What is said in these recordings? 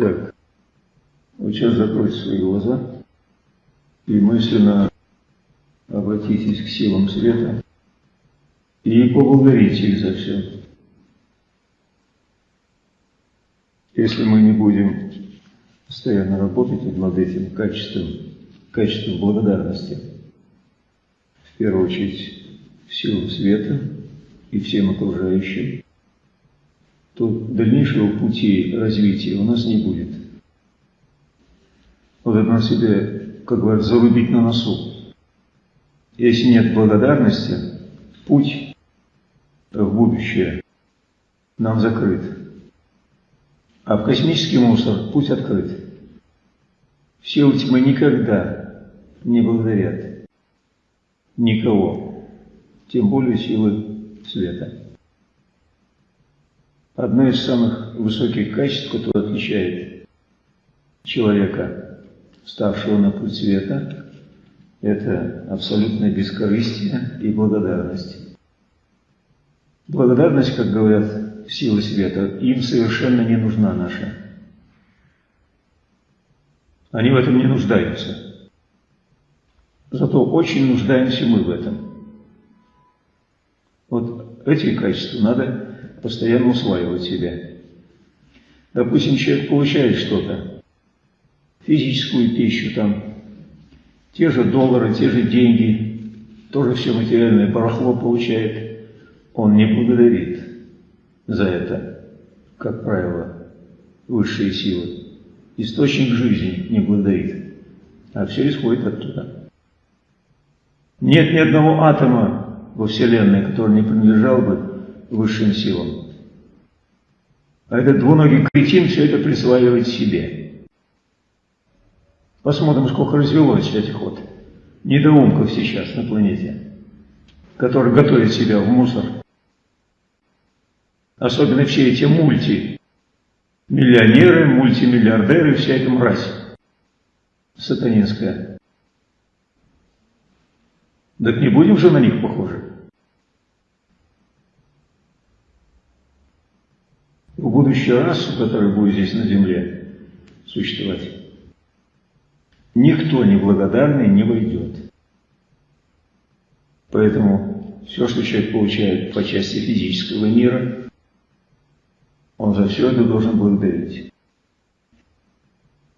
Так, вот сейчас закройте свои глаза и мысленно обратитесь к силам света и поблагодарите их за все. Если мы не будем постоянно работать над этим качеством, качеством благодарности, в первую очередь силу света и всем окружающим, то дальнейшего пути развития у нас не будет. Вот это на себе, как говорят, зарубить на носу. Если нет благодарности, путь в будущее нам закрыт. А в космический мусор путь открыт. Все тьмы никогда не благодарят никого, тем более силы света. Одно из самых высоких качеств, которое отличает человека, ставшего на путь света, это абсолютное бескорыстие и благодарность. Благодарность, как говорят силы света, им совершенно не нужна наша. Они в этом не нуждаются. Зато очень нуждаемся мы в этом. Вот эти качества надо постоянно усваивать себя. Допустим, человек получает что-то, физическую пищу, там, те же доллары, те же деньги, тоже все материальное барахло получает, он не благодарит за это, как правило, высшие силы. Источник жизни не благодарит, а все исходит оттуда. Нет ни одного атома во Вселенной, который не принадлежал бы высшим силам. А этот двуногий кретин все это присваивает себе. Посмотрим, сколько развелось этих вот недоумков сейчас на планете, которые готовят себя в мусор. Особенно все эти мульти, миллионеры, мультимиллиардеры, вся эта мразь сатанинская. Так не будем же на них похожи? В будущую расу, которая будет здесь на земле существовать, никто неблагодарный не войдет. Поэтому все, что человек получает по части физического мира, он за все это должен благодарить.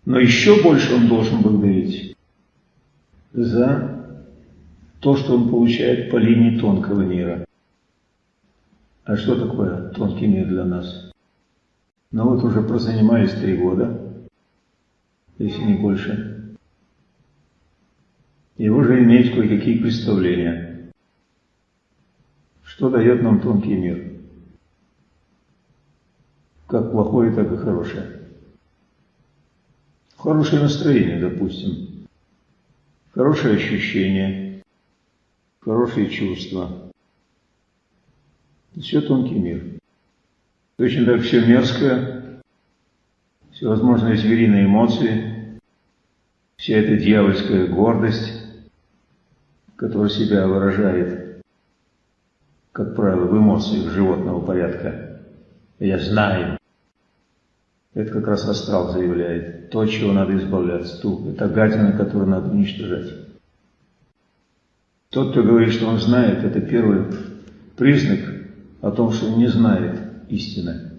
Но еще больше он должен благодарить за то, что он получает по линии тонкого мира. А что такое тонкий мир для нас? Но вот уже прозанимались три года, если не больше, и уже иметь кое-какие представления, что дает нам тонкий мир, как плохое, так и хорошее. Хорошее настроение, допустим, хорошее ощущение, хорошие чувства. Все тонкий мир. Точно так все мерзкое, всевозможные звериные эмоции, вся эта дьявольская гордость, которая себя выражает, как правило, в эмоциях животного порядка. Я знаю. Это как раз астрал заявляет. То, чего надо избавляться, ту. Это гадина, которую надо уничтожать. Тот, кто говорит, что он знает, это первый признак о том, что он не знает истина.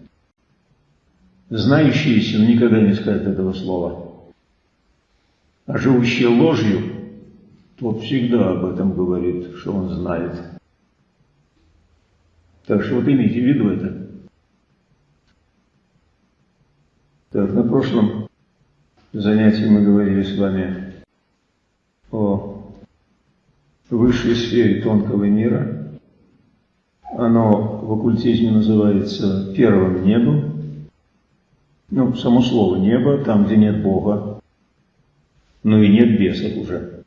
Знающий истину никогда не скажет этого слова. А живущий ложью, тот всегда об этом говорит, что он знает. Так что вот имейте в виду это. Так, на прошлом занятии мы говорили с вами о высшей сфере тонкого мира – оно в оккультизме называется первым небом. Ну, само слово небо, там, где нет Бога, но и нет бесов уже.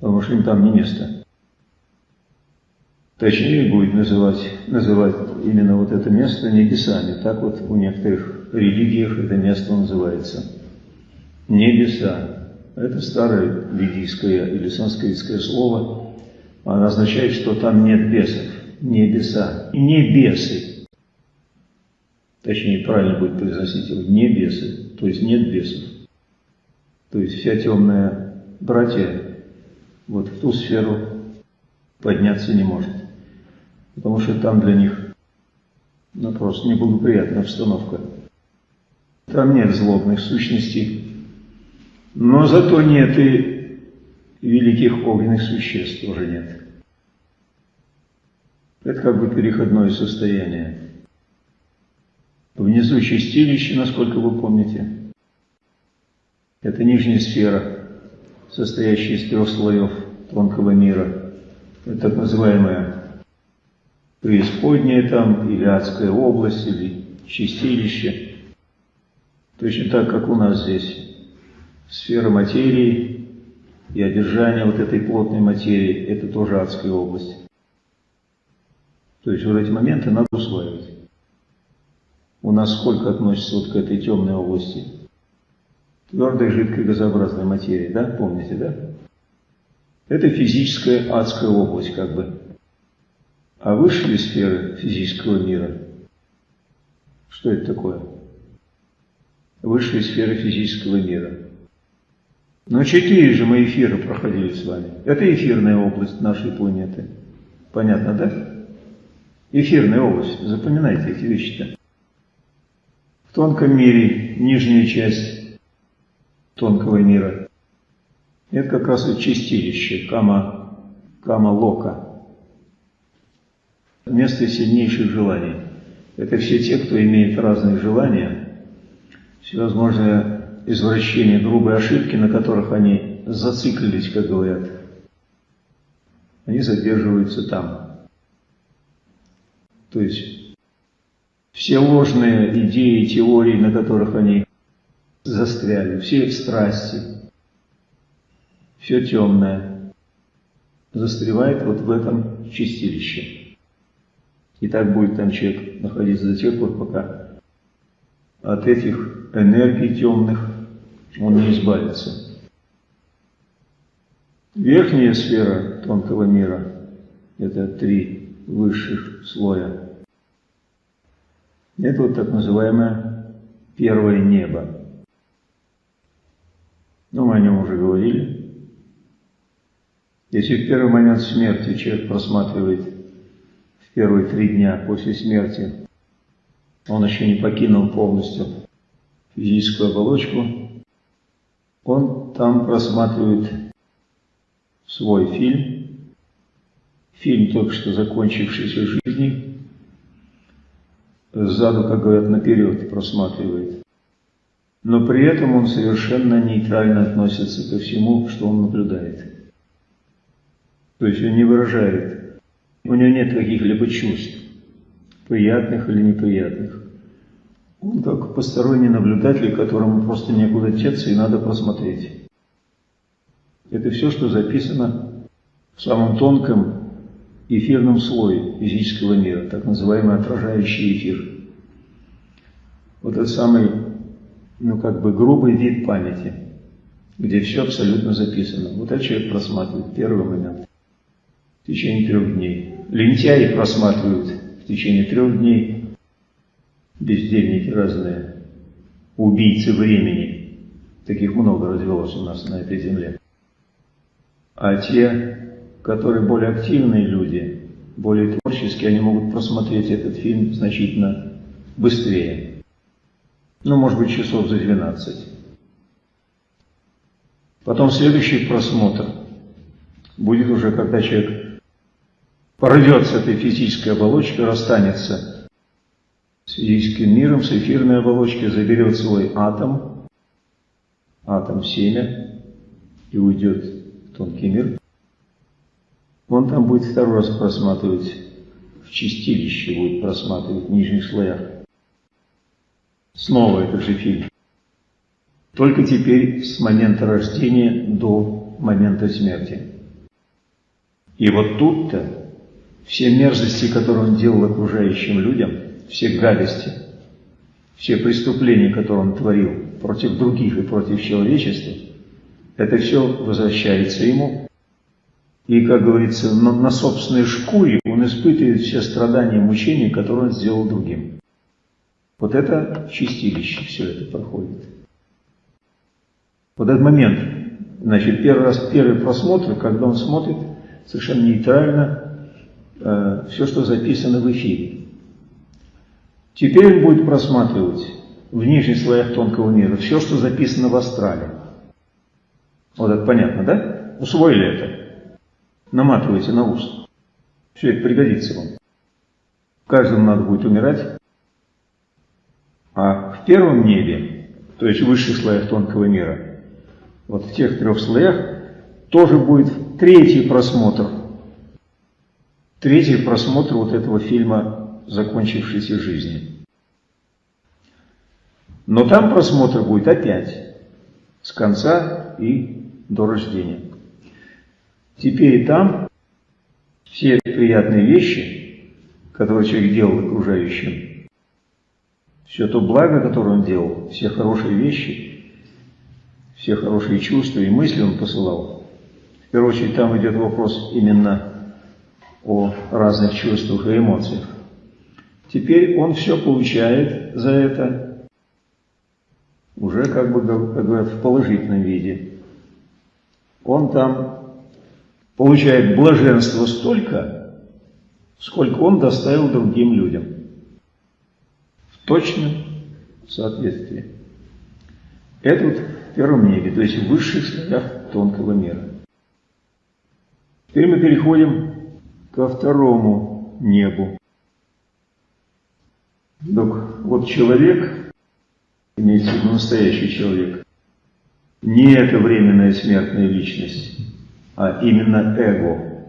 Потому что им там не место. Точнее будет называть, называть именно вот это место небесами. Так вот в некоторых религиях это место называется. Небеса. Это старое ведийское или санскритское слово, она означает, что там нет бесов, небеса, небесы. точнее правильно будет произносить его, не бесы, то есть нет бесов. То есть вся темная братья вот в ту сферу подняться не может. Потому что там для них ну, просто неблагоприятная обстановка. Там нет злобных сущностей, но зато нет и великих огненных существ тоже нет. Это как бы переходное состояние. Внизу чистилище, насколько вы помните. Это нижняя сфера, состоящая из трех слоев тонкого мира. Это так называемая преисподняя там, или адская область, или чистилище. Точно так, как у нас здесь. Сфера материи и одержание вот этой плотной материи – это тоже адская область. То есть вот эти моменты надо усваивать. У нас сколько относится вот к этой темной области? Твердой, жидкой, газообразной материи, да? Помните, да? Это физическая адская область, как бы. А высшие сферы физического мира, что это такое? Высшие сферы физического мира. Но четыре же мы эфира проходили с вами. Это эфирная область нашей планеты. Понятно, да? Эфирная область. Запоминайте эти вещи-то. В тонком мире нижняя часть тонкого мира. Это как раз вот чистилище, кама, кама лока. Место сильнейших желаний. Это все те, кто имеет разные желания, всевозможные извращения, грубые ошибки, на которых они зациклились, как говорят. Они задерживаются там. То есть все ложные идеи, теории, на которых они застряли, все их страсти, все темное, застревает вот в этом чистилище. И так будет там человек находиться до тех пор, пока от этих энергий темных он не избавится. Верхняя сфера тонкого мира – это три высших слоя. Это вот так называемое первое небо. Ну, мы о нем уже говорили. Если в первый момент смерти человек просматривает в первые три дня после смерти, он еще не покинул полностью физическую оболочку, он там просматривает свой фильм, фильм только что закончившейся жизни, сзаду, как говорят, наперед просматривает. Но при этом он совершенно нейтрально относится ко всему, что он наблюдает. То есть он не выражает, у него нет каких-либо чувств, приятных или неприятных. Он как посторонний наблюдатель, которому просто некуда теться и надо просмотреть. Это все, что записано в самом тонком эфирном слое физического мира, так называемый отражающий эфир. Вот этот самый, ну как бы грубый вид памяти, где все абсолютно записано. Вот этот человек просматривает первый момент в течение трех дней. Лентяи просматривают в течение трех дней, бездельники разные, убийцы времени. Таких много развелось у нас на этой земле. А те, которые более активные люди, более творческие, они могут просмотреть этот фильм значительно быстрее. Ну, может быть, часов за 12. Потом следующий просмотр будет уже, когда человек порвет этой физической оболочкой, расстанется с физическим миром, с эфирной оболочкой, заберет свой атом, атом семя, и уйдет в тонкий мир. Он там будет второй раз просматривать, в чистилище будет просматривать в нижних слоях. Снова этот же фильм. Только теперь с момента рождения до момента смерти. И вот тут-то все мерзости, которые он делал окружающим людям, все гадости, все преступления, которые он творил против других и против человечества, это все возвращается ему и, как говорится, на, на собственной шкуре он испытывает все страдания и мучения, которые он сделал другим. Вот это чистилище все это проходит. Вот этот момент, значит, первый раз, первый просмотр, когда он смотрит совершенно нейтрально э, все, что записано в эфире. Теперь он будет просматривать в нижних слоях тонкого мира все, что записано в астрале. Вот это понятно, да? Усвоили это? Наматывайте на ус. Все это пригодится вам. Каждому надо будет умирать. А в первом небе, то есть в высших слоях тонкого мира, вот в тех трех слоях, тоже будет третий просмотр. Третий просмотр вот этого фильма закончившейся жизни. Но там просмотр будет опять с конца и до рождения. Теперь там все приятные вещи, которые человек делал окружающим, все то благо, которое он делал, все хорошие вещи, все хорошие чувства и мысли он посылал. В первую очередь там идет вопрос именно о разных чувствах и эмоциях. Теперь он все получает за это уже как бы, как говорят, в положительном виде. Он там получает блаженство столько, сколько он доставил другим людям. В точном соответствии. Это вот в первом небе, то есть в высших слоях тонкого мира. Теперь мы переходим ко второму небу. Так, вот человек имеется в виду настоящий человек, не эта временная смертная личность, а именно эго,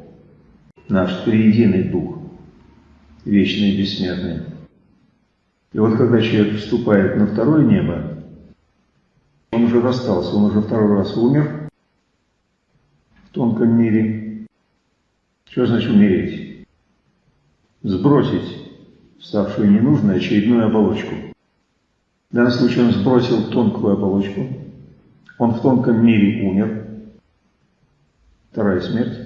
наш триединый дух, вечный и бессмертный. И вот когда человек вступает на второе небо, он уже расстался, он уже второй раз умер в тонком мире. Что значит умереть? Сбросить ставшую ненужной очередную оболочку – в данном случае он сбросил тонкую оболочку, он в тонком мире умер, вторая смерть,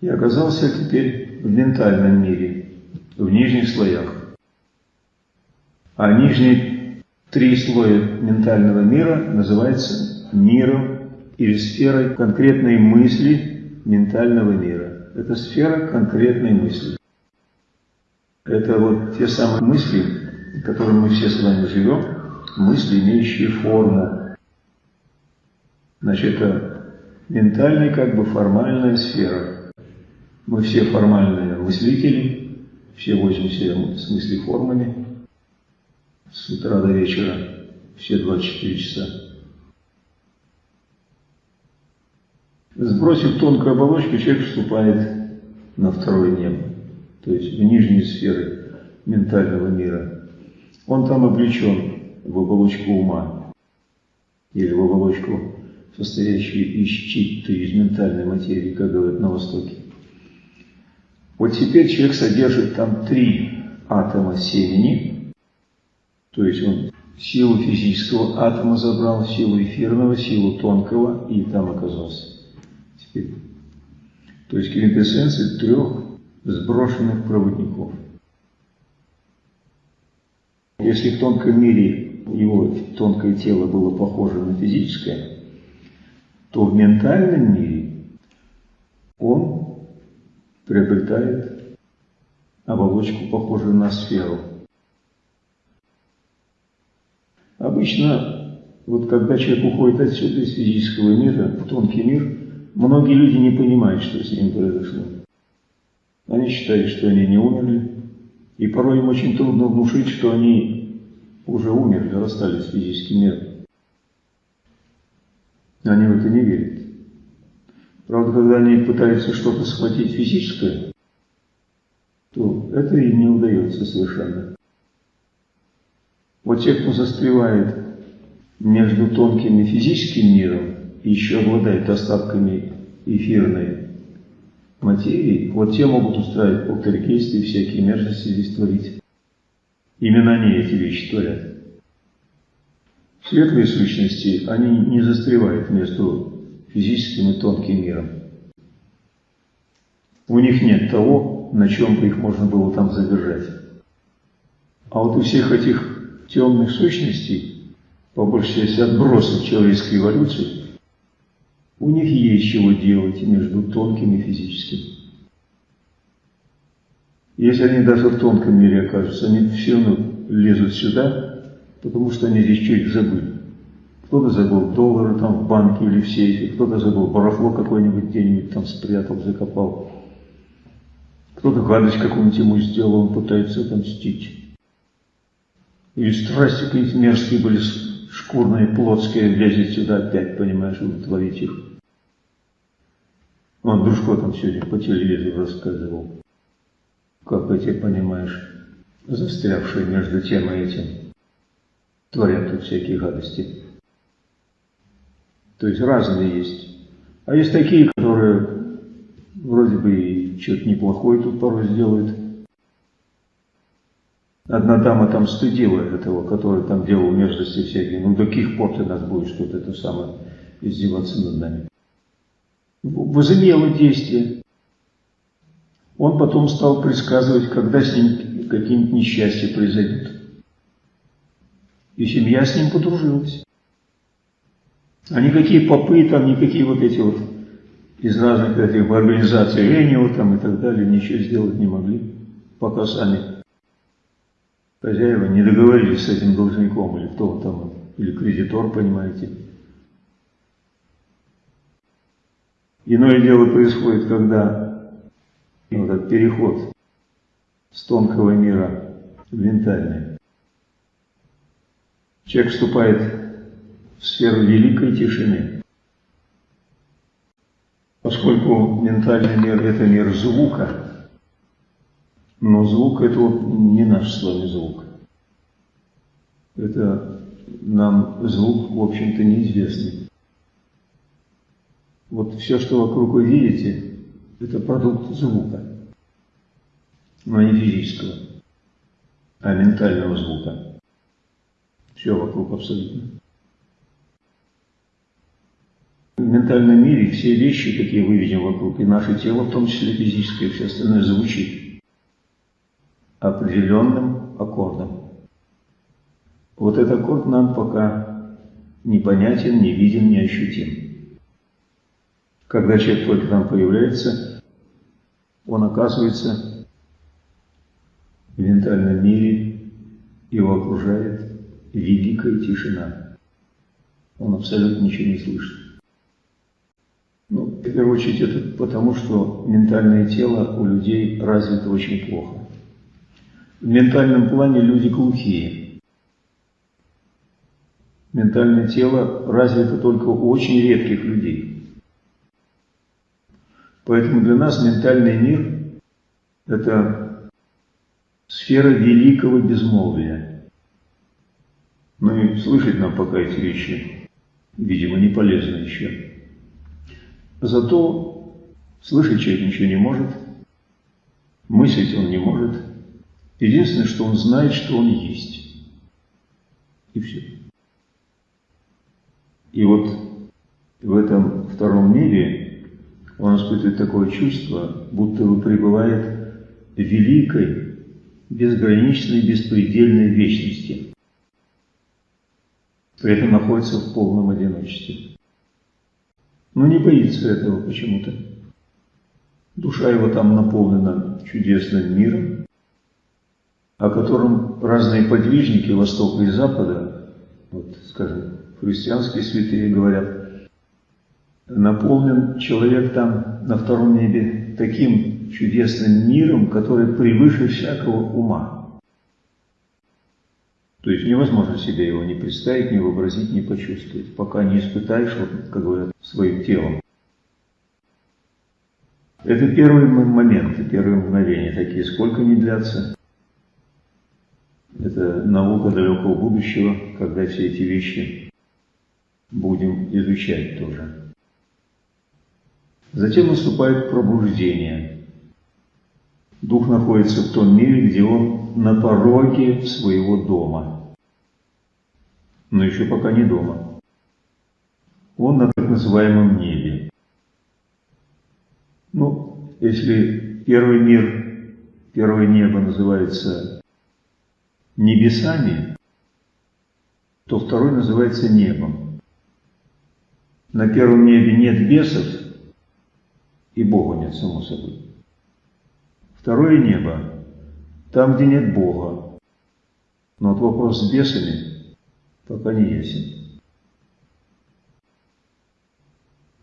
и оказался теперь в ментальном мире, в нижних слоях. А нижние три слоя ментального мира называются миром или сферой конкретной мысли ментального мира. Это сфера конкретной мысли. Это вот те самые мысли, в котором мы все с вами живем, мысли, имеющие форму. Значит, это ментальная, как бы формальная сфера. Мы все формальные мыслители, все возимся с мысли формами с утра до вечера, все 24 часа. Сбросив тонкую оболочку, человек вступает на второе небо, то есть в нижние сферы ментального мира – он там облечен в оболочку ума или в оболочку, состоящую из читты, из ментальной материи, как говорят на Востоке. Вот теперь человек содержит там три атома семени, то есть он силу физического атома забрал, силу эфирного, силу тонкого и там оказался. Теперь. То есть квинтэссенция трех сброшенных проводников. Если в тонком мире его тонкое тело было похоже на физическое, то в ментальном мире он приобретает оболочку, похожую на сферу. Обычно, вот когда человек уходит отсюда из физического мира в тонкий мир, многие люди не понимают, что с ним произошло. Они считают, что они не умерли, и порой им очень трудно внушить, что они уже умерли, расстались с физическим миром. Они в это не верят. Правда, когда они пытаются что-то схватить физическое, то это им не удается совершенно. Вот те, кто застревает между тонким и физическим миром и еще обладает остатками эфирной материи, вот те могут устраивать полтергейсты и всякие мерзости здесь творить. Именно они эти вещи творят. Светлые сущности, они не застревают между физическим и тонким миром. У них нет того, на чем бы их можно было там задержать. А вот у всех этих темных сущностей, по большей части отбросов человеческой эволюции, у них есть чего делать между тонким и физическим. Если они даже в тонком мире окажутся, они все равно лезут сюда, потому что они здесь что-нибудь забыли. Кто-то забыл доллары там в банке или в сейфе, кто-то забыл барахло какое-нибудь где-нибудь там спрятал, закопал. Кто-то гадость какую-нибудь ему сделал, он пытается отомстить. Или страсти какие-нибудь мерзкие были, шкурные, плотские, лезет сюда опять, понимаешь, удовлетворить их. Он Дружко там сегодня по телевизору рассказывал, как эти, понимаешь, застрявшие между тем и этим, творят тут всякие гадости. То есть разные есть. А есть такие, которые вроде бы и что-то неплохое тут порой сделают, Одна дама там стыдила этого, который там делал мерзости всякие. Ну, до каких пор ты нас будешь тут это самое издеваться над нами? Возымело действие. Он потом стал предсказывать, когда с ним какие-нибудь несчастья произойдут. И семья с ним подружилась. А никакие попы, там, никакие вот эти вот из разных этих организаций Энио там и так далее ничего сделать не могли, пока сами хозяева не договорились с этим должником, или кто там, или кредитор, понимаете. Иное дело происходит, когда вот этот переход с тонкого мира в ментальный. Человек вступает в сферу великой тишины. Поскольку ментальный мир – это мир звука, но звук это не наш с вами звук. Это нам звук, в общем-то, неизвестный. Вот все, что вокруг вы видите, это продукт звука, но не физического, а ментального звука. Все вокруг абсолютно. В ментальном мире все вещи, какие мы видим вокруг, и наше тело, в том числе физическое, все остальное звучит определенным аккордом. Вот этот аккорд нам пока непонятен, не виден, не ощутим. Когда человек только там появляется, он оказывается в ментальном мире, его окружает великая тишина. Он абсолютно ничего не слышит. Ну, в первую очередь это потому, что ментальное тело у людей развито очень плохо. В ментальном плане люди глухие. Ментальное тело развито только у очень редких людей. Поэтому для нас ментальный мир – это сфера великого безмолвия. Ну и слышать нам пока эти вещи, видимо, не полезно еще. Зато слышать человек ничего не может, мыслить он не может – Единственное, что он знает, что он есть. И все. И вот в этом втором мире он испытывает такое чувство, будто бы пребывает в великой, безграничной, беспредельной вечности. При этом находится в полном одиночестве. Но не боится этого почему-то. Душа его там наполнена чудесным миром, о котором разные подвижники Востока и Запада, вот, скажем, христианские святые говорят, наполнен человек там на втором небе таким чудесным миром, который превыше всякого ума. То есть невозможно себе его не представить, не вообразить, не почувствовать, пока не испытаешь, вот, как говорят, своим телом. Это первые моменты, первые мгновения такие, сколько они длятся, это наука далекого будущего, когда все эти вещи будем изучать тоже. Затем наступает пробуждение. Дух находится в том мире, где он на пороге своего дома. Но еще пока не дома. Он на так называемом небе. Ну, если первый мир, первое небо называется небесами, то второй называется небом. На первом небе нет бесов, и Бога нет, само собой. Второе небо, там, где нет Бога. Но вот вопрос с бесами пока не ясен.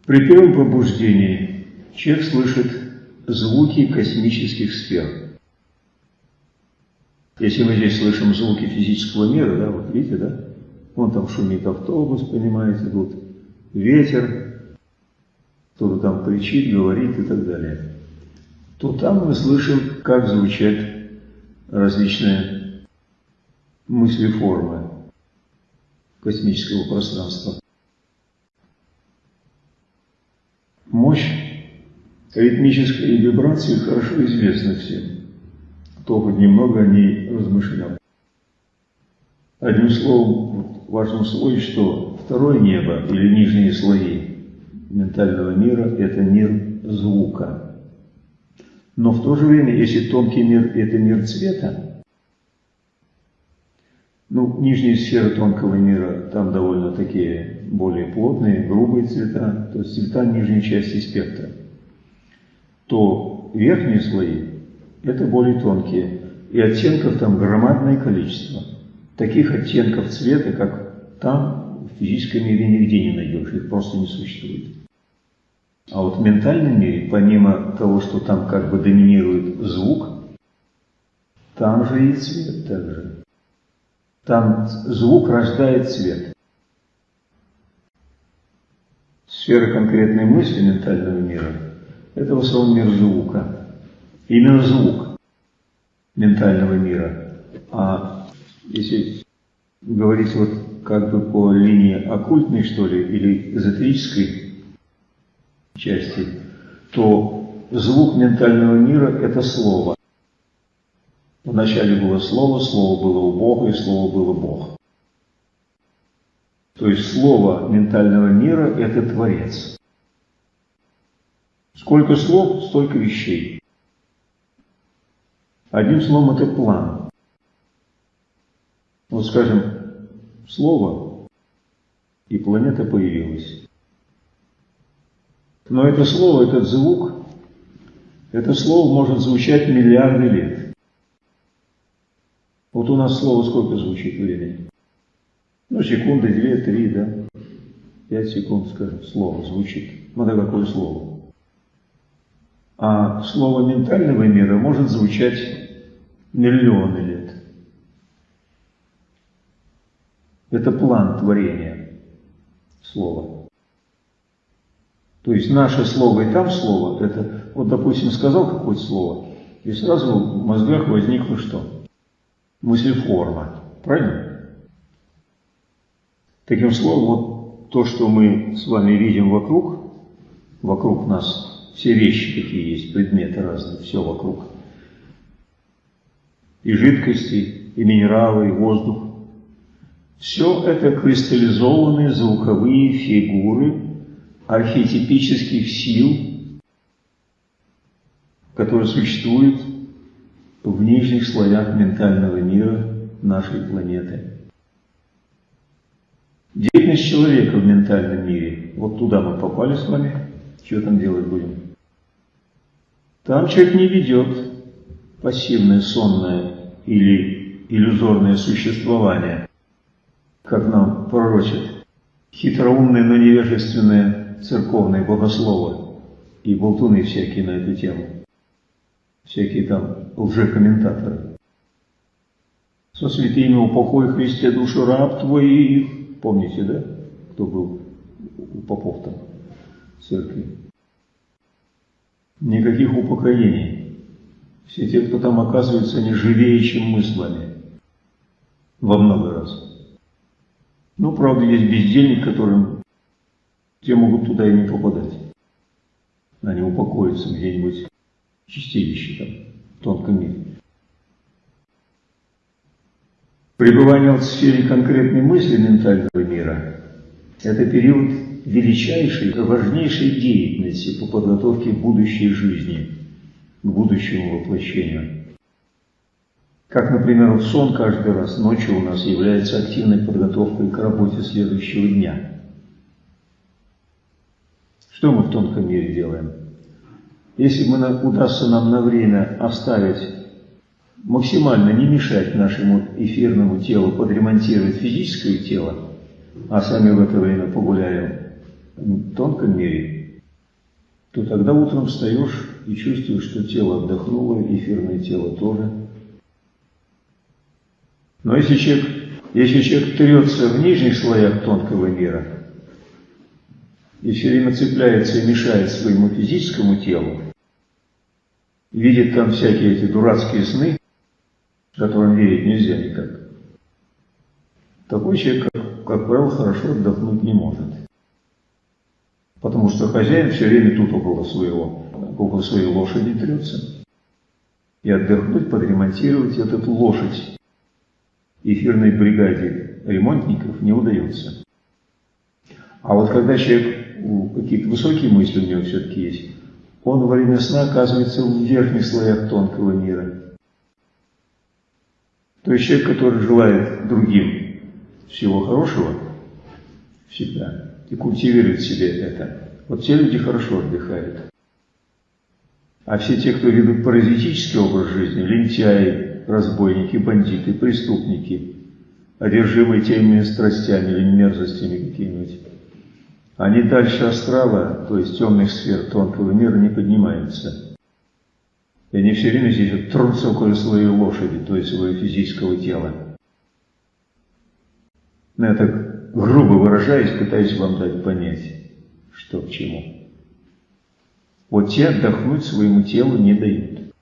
При первом пробуждении человек слышит звуки космических сфер. Если мы здесь слышим звуки физического мира, да, вот видите, да, вон там шумит автобус, понимаете, тут ветер, кто-то там кричит, говорит и так далее, то там мы слышим, как звучат различные мысли-формы космического пространства. Мощь ритмической вибрации хорошо известна всем, кто хоть немного о ней размышлял. Одним словом, важно усвоить, что второе небо или нижние слои ментального мира – это мир звука. Но в то же время, если тонкий мир – это мир цвета, ну, нижние сферы тонкого мира, там довольно такие более плотные, грубые цвета, то есть цвета нижней части спектра, то верхние слои – это более тонкие, и оттенков там громадное количество. Таких оттенков цвета, как там, в физическом мире нигде не найдешь, их просто не существует. А вот в ментальном мире, помимо того, что там как бы доминирует звук, там же и цвет также. Там звук рождает цвет. Сфера конкретной мысли ментального мира – это в основном мир звука. Именно звук ментального мира. А если говорить вот как бы по линии оккультной, что ли, или эзотерической части, то звук ментального мира – это слово. Вначале было Слово, Слово было у Бога, и Слово было Бог. То есть Слово ментального мира – это Творец. Сколько слов, столько вещей. Одним словом, это план. Вот скажем, слово, и планета появилась. Но это слово, этот звук, это слово может звучать миллиарды лет. Вот у нас слово сколько звучит времени? Ну, секунды, две, три, да? Пять секунд, скажем, слово звучит. Ну, да какое слово? А слово ментального мира может звучать миллионы лет. Это план творения слова. То есть наше слово и там слово, это, вот, допустим, сказал какое-то слово, и сразу в мозгах возникло что? мыслеформа. Правильно? Таким словом, вот то, что мы с вами видим вокруг, вокруг нас все вещи, какие есть, предметы разные, все вокруг. И жидкости, и минералы, и воздух. Все это кристаллизованные звуковые фигуры архетипических сил, которые существуют в нижних слоях ментального мира нашей планеты. Деятельность человека в ментальном мире, вот туда мы попали с вами, что там делать будем? Там человек не ведет пассивное, сонное или иллюзорное существование, как нам пророчат хитроумные, но невежественные церковные богословы и болтуны всякие на эту тему всякие там лжекомментаторы. Со святыми упокой Христе душу раб твоих. Помните, да, кто был у попов там в церкви? Никаких упокоений. Все те, кто там оказывается, они живее, чем мы с вами. Во много раз. Ну, правда, есть бездельник, которым те могут туда и не попадать. Они упокоятся где-нибудь чистилище там, в тонком мире. Пребывание в сфере конкретной мысли ментального мира – это период величайшей, важнейшей деятельности по подготовке будущей жизни, к будущему воплощению. Как, например, сон каждый раз ночью у нас является активной подготовкой к работе следующего дня. Что мы в тонком мире делаем? Если мы удастся нам на время оставить, максимально не мешать нашему эфирному телу подремонтировать физическое тело, а сами в это время погуляем в тонком мире, то тогда утром встаешь и чувствуешь, что тело отдохнуло, эфирное тело тоже. Но если человек, если человек трется в нижних слоях тонкого мира и все время цепляется и мешает своему физическому телу, видит там всякие эти дурацкие сны, которым верить нельзя никак, такой человек, как, как правило, хорошо отдохнуть не может. Потому что хозяин все время тут около своего, около своей лошади трется. И отдохнуть, подремонтировать эту лошадь эфирной бригаде ремонтников не удается. А вот когда человек, какие-то высокие мысли у него все-таки есть, он во время сна оказывается в верхних слоях тонкого мира. То есть человек, который желает другим всего хорошего, всегда, и культивирует себе это, вот те люди хорошо отдыхают. А все те, кто ведут паразитический образ жизни, лентяи, разбойники, бандиты, преступники, одержимые теми страстями или мерзостями какими-нибудь, они дальше астрала, то есть темных сфер тонкого мира, не поднимаются. И они все время здесь вот трутся около своей лошади, то есть своего физического тела. Но ну, я так грубо выражаясь, пытаюсь вам дать понять, что к чему. Вот те отдохнуть своему телу не дают.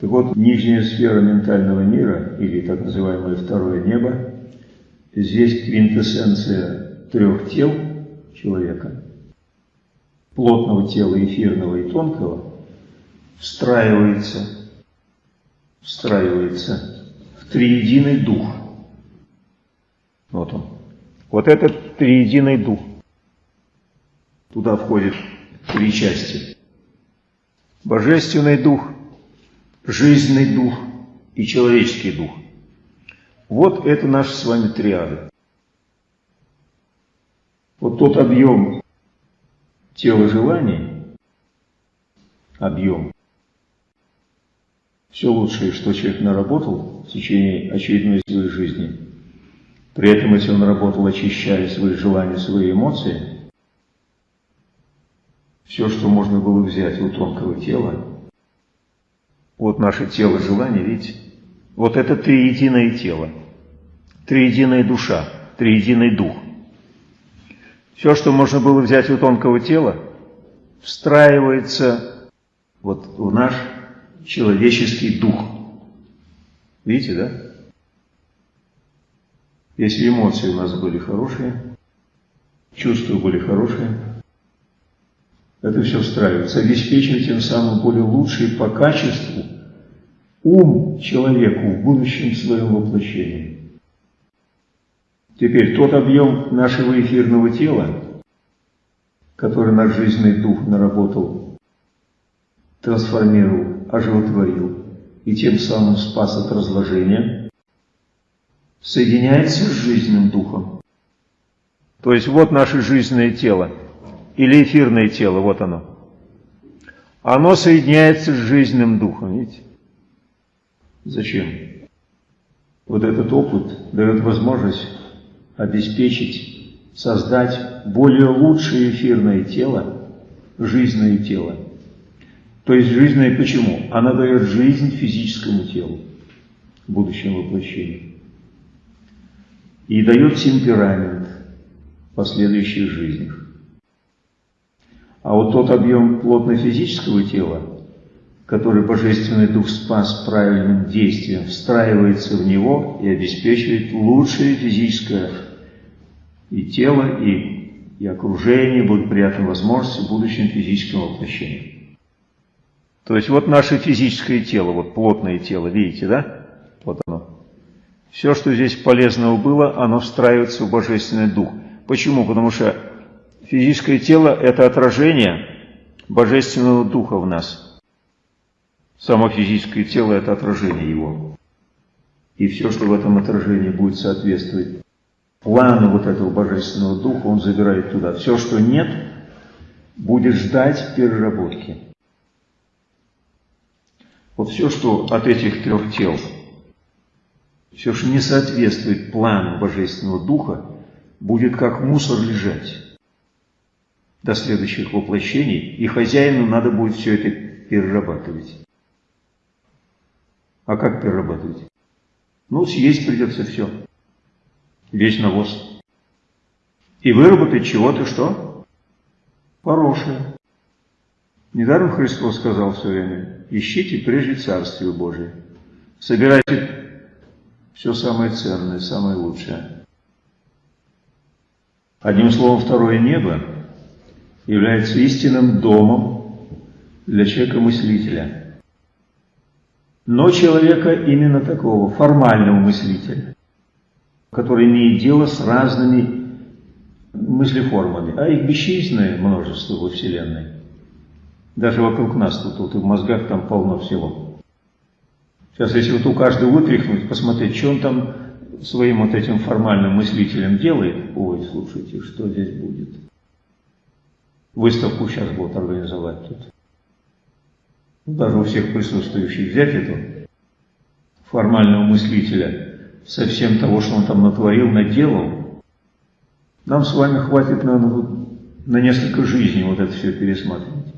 Так вот, нижняя сфера ментального мира, или так называемое второе небо, здесь квинтэссенция трех тел человека, плотного тела, эфирного и тонкого, встраивается, встраивается в триединый дух. Вот он. Вот этот триединый дух. Туда входит три части. Божественный дух, жизненный дух и человеческий дух. Вот это наши с вами триады. Вот тот объем тела желаний, объем, все лучшее, что человек наработал в течение очередной своей жизни, при этом, если он работал, очищая свои желания, свои эмоции, все, что можно было взять у тонкого тела, вот наше тело желания, видите, вот это триединое тело, триединая душа, триединый дух. Все, что можно было взять у тонкого тела, встраивается вот в наш человеческий дух. Видите, да? Если эмоции у нас были хорошие, чувства были хорошие, это все встраивается, обеспечивая тем самым более лучший по качеству ум человеку в будущем своем воплощении. Теперь тот объем нашего эфирного тела, который наш жизненный дух наработал, трансформировал, оживотворил и тем самым спас от разложения, соединяется с жизненным духом. То есть вот наше жизненное тело, или эфирное тело, вот оно. Оно соединяется с жизненным духом, видите? Зачем? Вот этот опыт дает возможность обеспечить, создать более лучшее эфирное тело, жизненное тело. То есть жизненное почему? Она дает жизнь физическому телу в будущем воплощении. И дает темперамент в последующих жизнях. А вот тот объем плотно-физического тела, который Божественный Дух спас правильным действием, встраивается в него и обеспечивает лучшее физическое и тело, и, и окружение, благоприятные возможности в будущем физическом воплощении. То есть вот наше физическое тело, вот плотное тело, видите, да? Вот оно. Все, что здесь полезного было, оно встраивается в Божественный Дух. Почему? Потому что Физическое тело – это отражение Божественного Духа в нас. Само физическое тело – это отражение его. И все, что в этом отражении будет соответствовать плану вот этого Божественного Духа, он забирает туда. Все, что нет, будет ждать переработки. Вот все, что от этих трех тел, все, что не соответствует плану Божественного Духа, будет как мусор лежать до следующих воплощений, и хозяину надо будет все это перерабатывать. А как перерабатывать? Ну, съесть придется все. Весь навоз. И выработать чего-то что? Хорошее. Недаром Христос сказал все время, ищите прежде Царствие Божие. Собирайте все самое ценное, самое лучшее. Одним словом, второе небо является истинным домом для человека-мыслителя. Но человека именно такого, формального мыслителя, который имеет дело с разными мыслеформами, а их бесчисленное множество во Вселенной. Даже вокруг нас тут, тут и в мозгах там полно всего. Сейчас, если вот у каждого вытряхнуть, посмотреть, что он там своим вот этим формальным мыслителем делает, ой, слушайте, что здесь будет. Выставку сейчас будут организовать тут. Даже у всех присутствующих взять эту формального мыслителя со всем того, что он там натворил, наделал, нам с вами хватит, наверное, на несколько жизней вот это все пересматривать.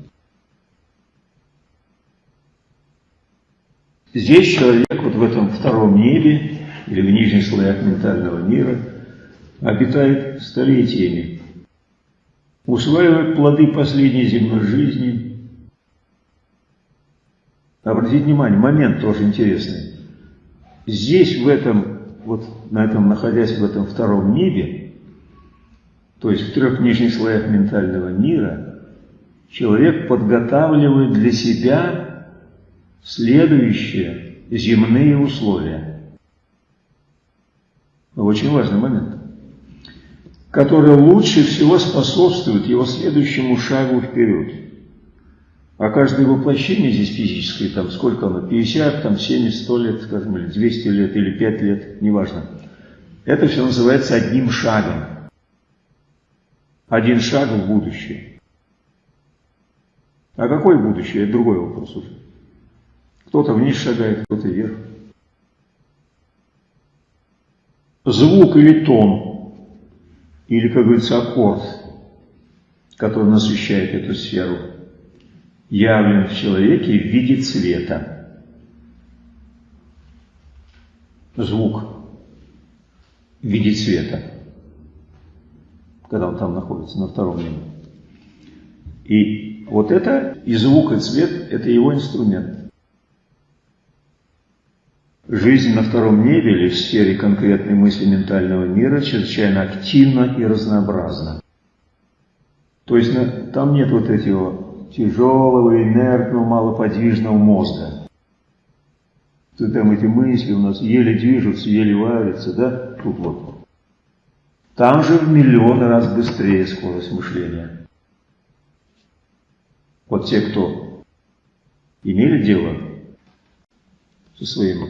Здесь человек вот в этом втором небе или в нижних слоях ментального мира обитает столетиями, усваивает плоды последней земной жизни. Обратите внимание, момент тоже интересный. Здесь, в этом, вот на этом, находясь в этом втором небе, то есть в трех нижних слоях ментального мира, человек подготавливает для себя следующие земные условия. Очень важный момент, который лучше всего способствует его следующему шагу вперед. А каждое воплощение здесь физическое, там сколько оно, 50, там 70, 100 лет, скажем, или 200 лет, или 5 лет, неважно. Это все называется одним шагом. Один шаг в будущее. А какое будущее? Это другой вопрос уже. Кто-то вниз шагает, кто-то вверх. Звук или тон, или, как говорится, аккорд, который насыщает эту сферу, явлен в человеке в виде цвета. Звук в виде цвета, когда он там находится, на втором небе. И вот это, и звук, и цвет, это его инструмент. Жизнь на втором небе или в сфере конкретной мысли ментального мира чрезвычайно активна и разнообразна. То есть там нет вот этого тяжелого, инертного, малоподвижного мозга. То там эти мысли у нас еле движутся, еле варятся, да? Тут вот. Там же в миллионы раз быстрее скорость мышления. Вот те, кто имели дело со своим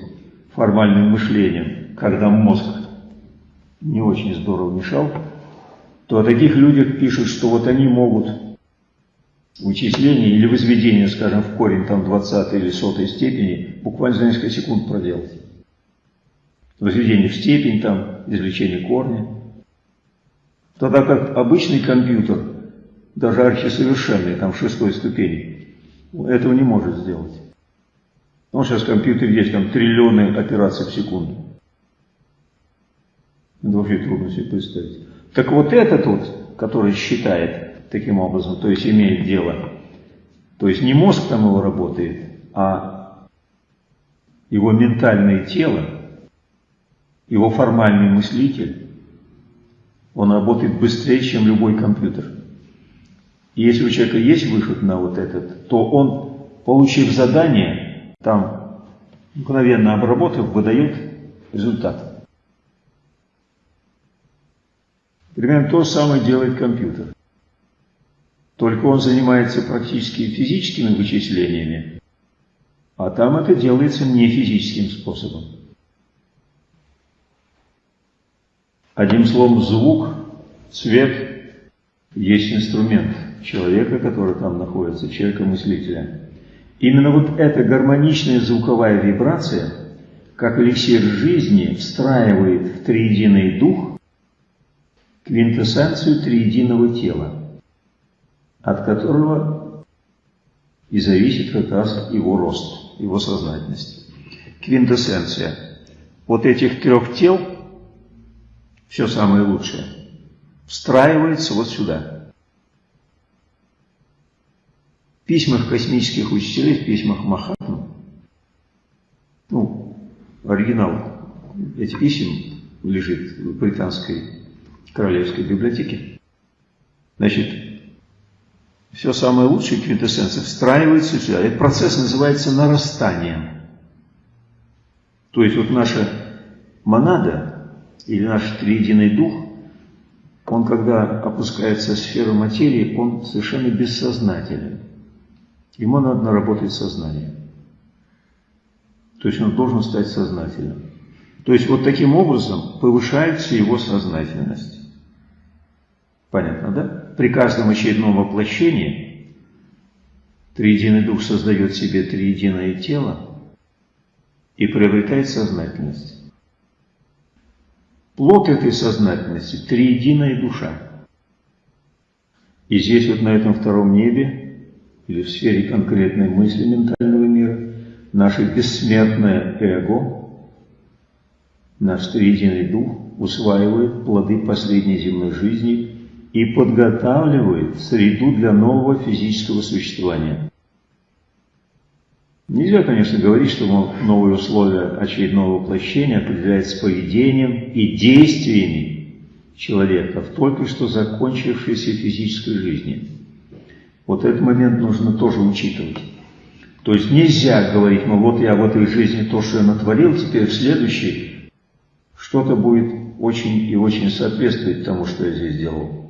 формальным мышлением, когда мозг не очень здорово мешал, то о таких людях пишут, что вот они могут вычисление или возведение, скажем, в корень там 20 или 100 степени буквально за несколько секунд проделать. Возведение в степень, там, извлечение корня. Тогда как обычный компьютер, даже архисовершенный, там, шестой ступени, этого не может сделать. Ну, сейчас компьютер есть, там триллионы операций в секунду. Это вообще трудно себе представить. Так вот этот вот, который считает таким образом, то есть имеет дело, то есть не мозг там его работает, а его ментальное тело, его формальный мыслитель, он работает быстрее, чем любой компьютер. И если у человека есть выход на вот этот, то он, получив задание, там мгновенно обработав, выдает результат. Примерно то же самое делает компьютер. Только он занимается практически физическими вычислениями, А там это делается не физическим способом. Одним словом, звук, цвет есть инструмент человека, который там находится, человека-мыслителя. Именно вот эта гармоничная звуковая вибрация, как эликсир жизни, встраивает в триединый дух квинтэссенцию триединого тела, от которого и зависит как раз его рост, его сознательность. Квинтэссенция. Вот этих трех тел – все самое лучшее, встраивается вот сюда. В письмах космических учителей, в письмах Махатмы, ну, оригинал этих писем лежит в британской королевской библиотеке. Значит, все самое лучшее, квинтэссенция, встраивается сюда. Этот процесс называется нарастанием. То есть вот наша монада, или наш триединый дух, он, когда опускается в сферу материи, он совершенно бессознателен. Ему надо наработать сознание. То есть он должен стать сознательным. То есть вот таким образом повышается его сознательность. Понятно, да? При каждом очередном воплощении Триединый Дух создает себе триединое тело и приобретает сознательность. Плод этой сознательности – триединая душа. И здесь вот на этом втором небе, или в сфере конкретной мысли ментального мира, наше бессмертное эго, наш триединый дух усваивает плоды последней земной жизни и подготавливает среду для нового физического существования. Нельзя, конечно, говорить, что новые условия очередного воплощения определяются поведением и действиями человека в только что закончившейся физической жизни. Вот этот момент нужно тоже учитывать. То есть нельзя говорить, ну вот я в этой жизни то, что я натворил, теперь в следующей что-то будет очень и очень соответствовать тому, что я здесь делал.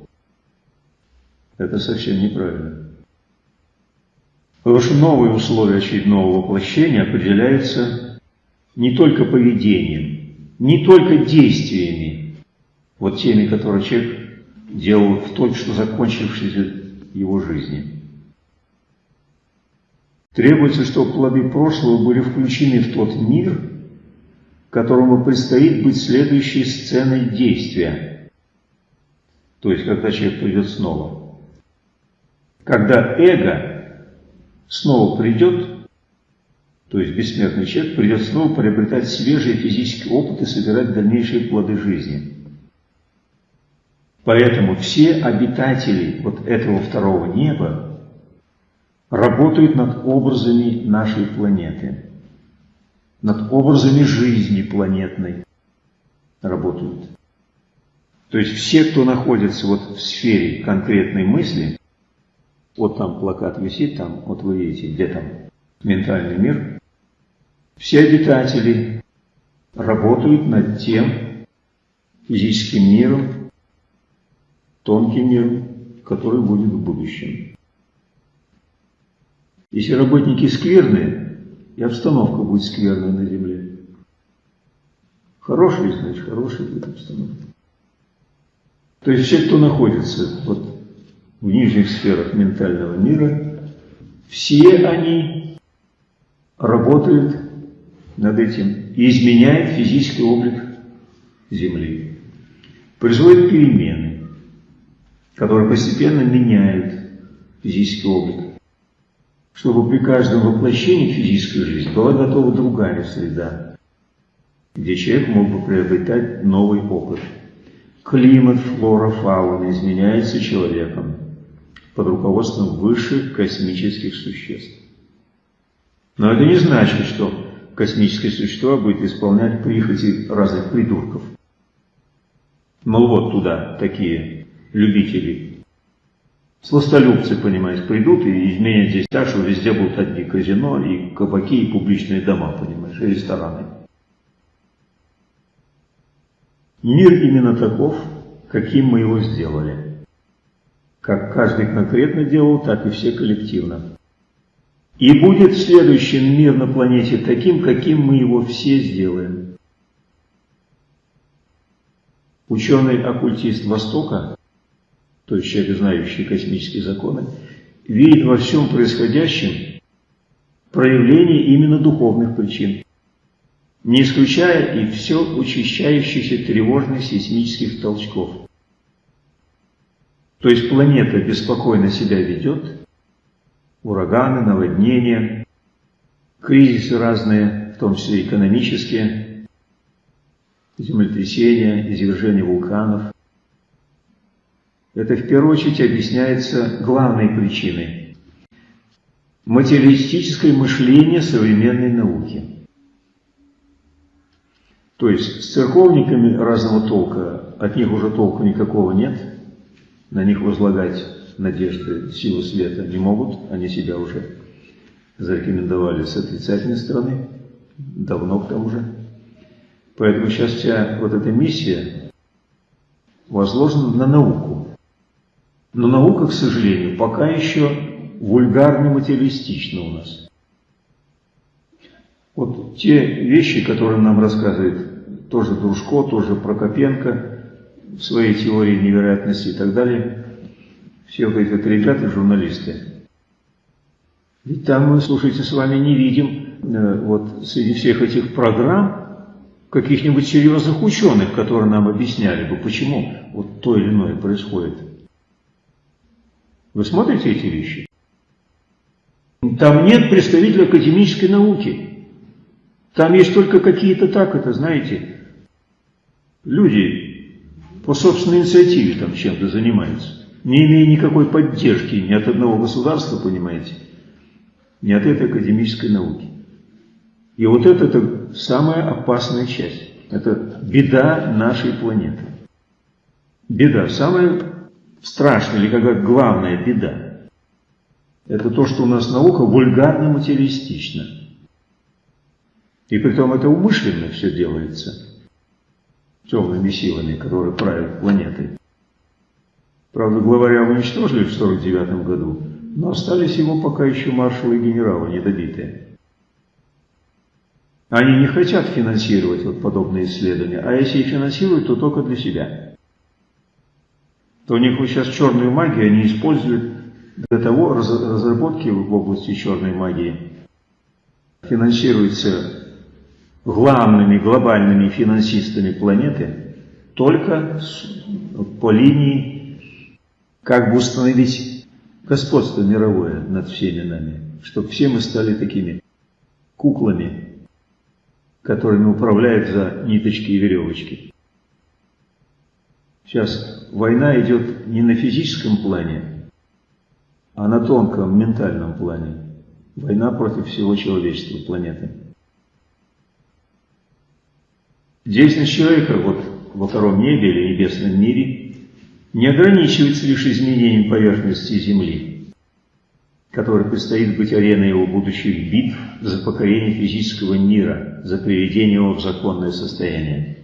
Это совсем неправильно. Потому что новые условия очередного воплощения определяются не только поведением, не только действиями, вот теми, которые человек делал в только что закончившейся его жизни. Требуется, чтобы плоды прошлого были включены в тот мир, которому предстоит быть следующей сценой действия. То есть, когда человек придет снова. Когда эго снова придет, то есть бессмертный человек придет снова приобретать свежий физический опыт и собирать дальнейшие плоды жизни. Поэтому все обитатели вот этого второго неба работают над образами нашей планеты, над образами жизни планетной работают. То есть все, кто находится вот в сфере конкретной мысли, вот там плакат висит, там, вот вы видите, где там ментальный мир. Все обитатели работают над тем физическим миром, тонким миром, который будет в будущем. Если работники скверные, и обстановка будет скверная на земле. Хорошая, значит, хорошая будет обстановка. То есть все, кто находится вот в нижних сферах ментального мира, все они работают над этим и изменяют физический облик Земли. Производят перемены, которые постепенно меняют физический облик. Чтобы при каждом воплощении физической жизни была готова другая среда, где человек мог бы приобретать новый опыт. Климат, флора, фауна изменяется человеком под руководством высших космических существ. Но это не значит, что космическое существо будет исполнять прихоти разных придурков. Мол, вот туда такие любители, сластолюбцы, понимаете, придут и изменят здесь так, что везде будут одни казино и кабаки и публичные дома, понимаешь, и рестораны. Мир именно таков, каким мы его сделали как каждый конкретно делал, так и все коллективно. И будет следующий мир на планете таким, каким мы его все сделаем. Ученый-оккультист Востока, то есть человек, знающий космические законы, видит во всем происходящем проявление именно духовных причин, не исключая и все учащающихся тревожных сейсмических толчков. То есть планета беспокойно себя ведет, ураганы, наводнения, кризисы разные, в том числе экономические, землетрясения, извержения вулканов. Это в первую очередь объясняется главной причиной – материалистическое мышление современной науки. То есть с церковниками разного толка, от них уже толку никакого нет, на них возлагать надежды силы света не могут, они себя уже зарекомендовали с отрицательной стороны, давно к тому же. Поэтому сейчас вся вот эта миссия возложена на науку. Но наука, к сожалению, пока еще вульгарно-материалистична у нас. Вот те вещи, которые нам рассказывает тоже Дружко, тоже Прокопенко в своей теории невероятности и так далее – все вот эти ребята, журналисты. Ведь там мы, слушайте, с вами не видим э, вот среди всех этих программ каких-нибудь серьезных ученых, которые нам объясняли бы, почему вот то или иное происходит. Вы смотрите эти вещи? Там нет представителей академической науки. Там есть только какие-то так, это знаете, люди по собственной инициативе там чем-то занимаются не имея никакой поддержки ни от одного государства, понимаете, ни от этой академической науки. И вот это, это самая опасная часть. Это беда нашей планеты. Беда, самая страшная или как главная беда. Это то, что у нас наука вульгарно материалистична. И при том это умышленно все делается темными силами, которые правят планетой. Правда, главаря уничтожили в 49 году, но остались его пока еще маршалы и генералы недобитые. Они не хотят финансировать вот подобные исследования, а если и финансируют, то только для себя. То у них вот сейчас черную магию они используют для того, разработки в области черной магии финансируются главными глобальными финансистами планеты только по линии как бы установить господство мировое над всеми нами, чтобы все мы стали такими куклами, которыми управляют за ниточки и веревочки. Сейчас война идет не на физическом плане, а на тонком ментальном плане. Война против всего человечества, планеты. Деятельность человека вот во втором небе или небесном мире не ограничивается лишь изменением поверхности Земли, которой предстоит быть ареной его будущих битв за покорение физического мира, за приведение его в законное состояние.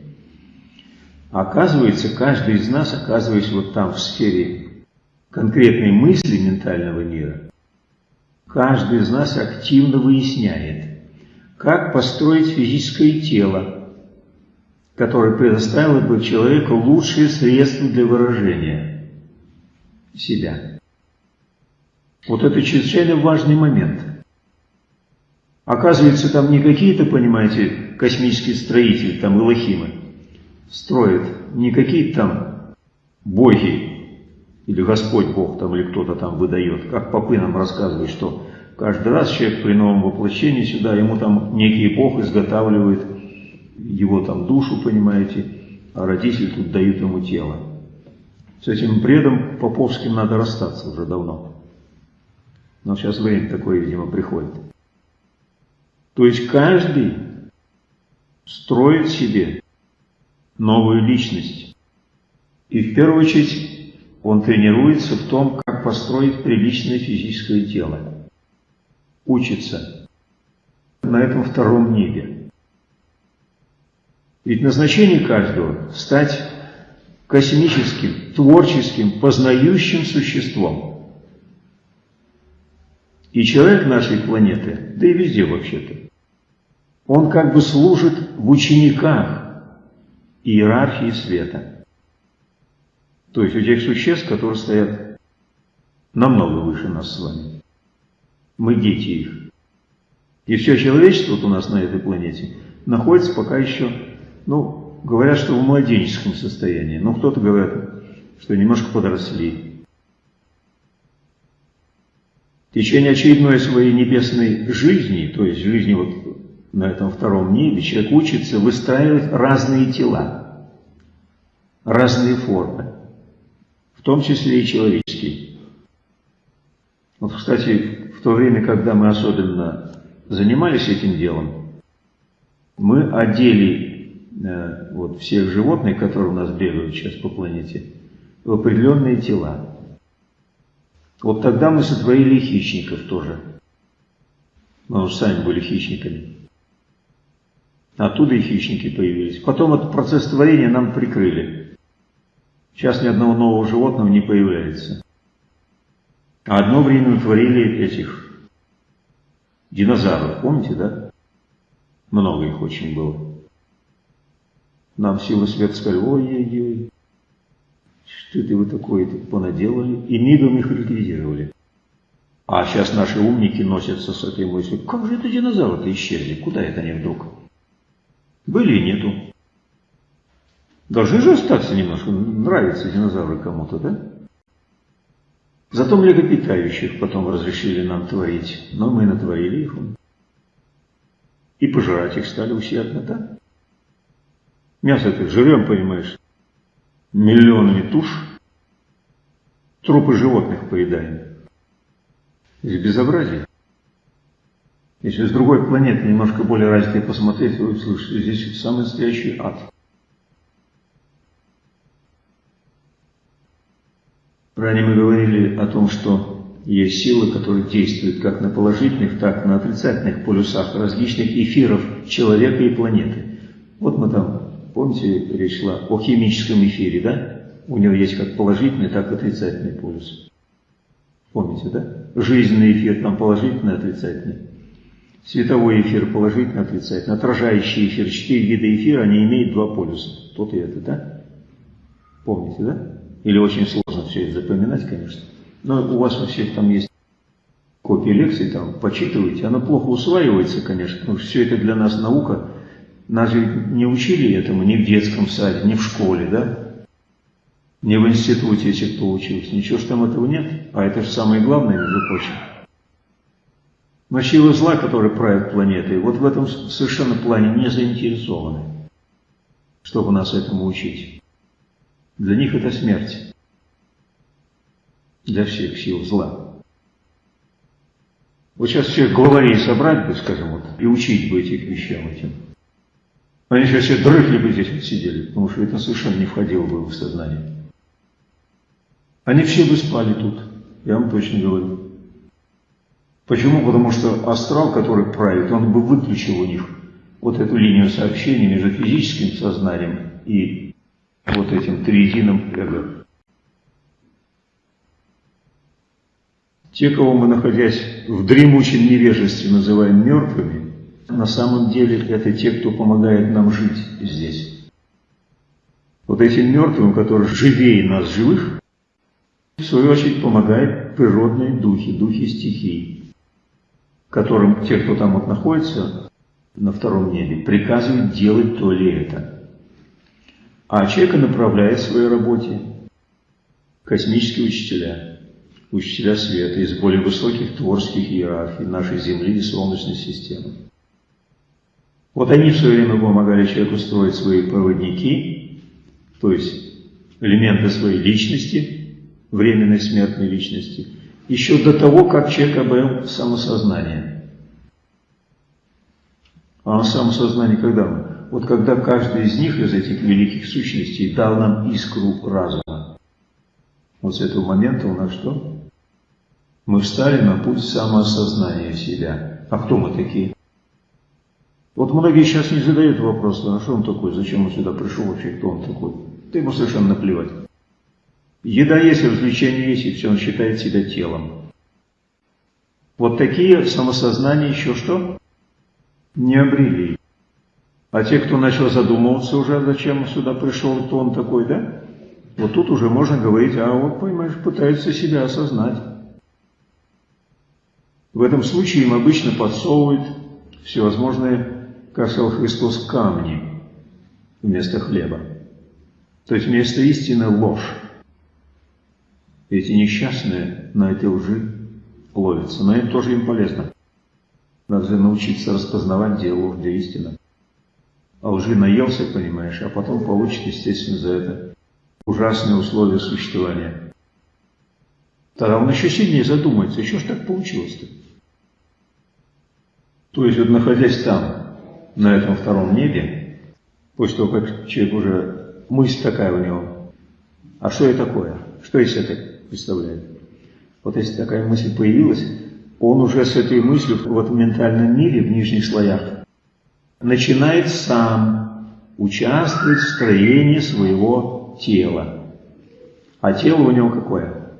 Оказывается, каждый из нас, оказываясь вот там, в сфере конкретной мысли ментального мира, каждый из нас активно выясняет, как построить физическое тело, которое предоставило бы человеку лучшие средства для выражения себя. Вот это чрезвычайно важный момент. Оказывается, там не какие-то, понимаете, космические строители, там Илохимы, строят, не какие-то там боги, или Господь Бог там, или кто-то там выдает, как попы нам рассказывают, что каждый раз человек при новом воплощении сюда, ему там некий Бог изготавливает его там душу, понимаете, а родители тут дают ему тело. С этим бредом поповским надо расстаться уже давно. Но сейчас время такое, видимо, приходит. То есть каждый строит себе новую личность. И в первую очередь он тренируется в том, как построить приличное физическое тело. Учится на этом втором небе. Ведь назначение каждого – стать космическим, творческим, познающим существом. И человек нашей планеты, да и везде вообще-то, он как бы служит в учениках иерархии света. То есть у тех существ, которые стоят намного выше нас с вами. Мы дети их. И все человечество вот у нас на этой планете находится пока еще, ну, говорят, что в младенческом состоянии. Но кто-то говорит, что немножко подросли. В течение очередной своей небесной жизни, то есть жизни вот на этом втором небе, человек учится выстраивать разные тела, разные формы, в том числе и человеческие. Вот, кстати, в то время, когда мы особенно занимались этим делом, мы одели вот всех животных, которые у нас бегают сейчас по планете, в определенные тела. Вот тогда мы сотворили хищников тоже. Мы уже сами были хищниками. Оттуда и хищники появились. Потом этот процесс творения нам прикрыли. Сейчас ни одного нового животного не появляется. А одно время мы творили этих динозавров, помните, да? Много их очень было. Нам силы света сказали, ой-ой-ой, что это вы такое -то понаделали? И мигом их ликвидировали. А сейчас наши умники носятся с этой мыслью, как же это динозавры-то исчезли, куда это они вдруг? Были и нету. Должны же остаться немножко, нравятся динозавры кому-то, да? Зато млекопитающих потом разрешили нам творить, но мы натворили их. И пожирать их стали усердно, да? Мясо-то жрем, понимаешь, миллионами туш, трупы животных поедаем. Здесь безобразие. Если с другой планеты немножко более развитой посмотреть, вы услышите, здесь самый настоящий ад. Ранее мы говорили о том, что есть силы, которые действуют как на положительных, так и на отрицательных полюсах различных эфиров человека и планеты. Вот мы там, помните, речь шла о химическом эфире, да? У него есть как положительный, так и отрицательный полюс. Помните, да? Жизненный эфир там положительный, отрицательный. Световой эфир положительно, отрицательно. Отражающий эфир, четыре вида эфира, они имеют два полюса. Тот и это, да? Помните, да? Или очень сложно все это запоминать, конечно. Но у вас у всех там есть копии лекций, там почитывайте. Она плохо усваивается, конечно, потому что все это для нас наука. Нас же не учили этому ни в детском саде, ни в школе, да? Не в институте, если кто учился. Ничего ж там этого нет. А это же самое главное, между прочим. Но силы зла, которые правят планетой, вот в этом совершенно плане не заинтересованы, чтобы нас этому учить. Для них это смерть. Для всех сил зла. Вот сейчас всех главарей собрать бы, скажем, вот, и учить бы этих вещам этим. Они сейчас все дрыхли бы здесь вот сидели, потому что это совершенно не входило бы в сознание. Они все бы спали тут, я вам точно говорю. Почему? Потому что астрал, который правит, он бы выключил у них вот эту линию сообщения между физическим сознанием и вот этим триединым эго. Те, кого мы, находясь в дремучем невежестве, называем мертвыми, на самом деле это те, кто помогает нам жить здесь. Вот этим мертвым, которые живее нас живых, в свою очередь помогают природные духи, духи стихий которым те, кто там вот находится на втором небе, приказывают делать то или это. А человека направляет в своей работе космические учителя, учителя света из более высоких творческих иерархий нашей Земли и Солнечной системы. Вот они в свое время помогали человеку строить свои проводники, то есть элементы своей личности, временной смертной личности – еще до того, как человек обрел самосознание. А самосознание когда? Вот когда каждый из них, из этих великих сущностей, дал нам искру разума. Вот с этого момента у нас что? Мы встали на путь самоосознания себя. А кто мы такие? Вот многие сейчас не задают вопрос, а что он такой, зачем он сюда пришел вообще, кто он такой? Да ему совершенно наплевать. Еда есть, развлечения есть, и все, он считает себя телом. Вот такие самосознания еще что? Не обрели. А те, кто начал задумываться уже, зачем сюда пришел, то он такой, да? Вот тут уже можно говорить, а вот, понимаешь, пытается себя осознать. В этом случае им обычно подсовывают всевозможные, сказал Христос, камни вместо хлеба. То есть вместо истины ложь. Эти несчастные на этой лжи ловятся, но это тоже им полезно. Надо же научиться распознавать, где ложь, где истина. А лжи наелся, понимаешь, а потом получит, естественно, за это ужасные условия существования. Тогда он еще сильнее задумается, еще ж так получилось-то. То есть, вот находясь там, на этом втором небе, после того, как человек уже, мысль такая у него, а что это такое? Что из это представляет? Вот если такая мысль появилась, он уже с этой мыслью в этом ментальном мире, в нижних слоях, начинает сам участвовать в строении своего тела. А тело у него какое?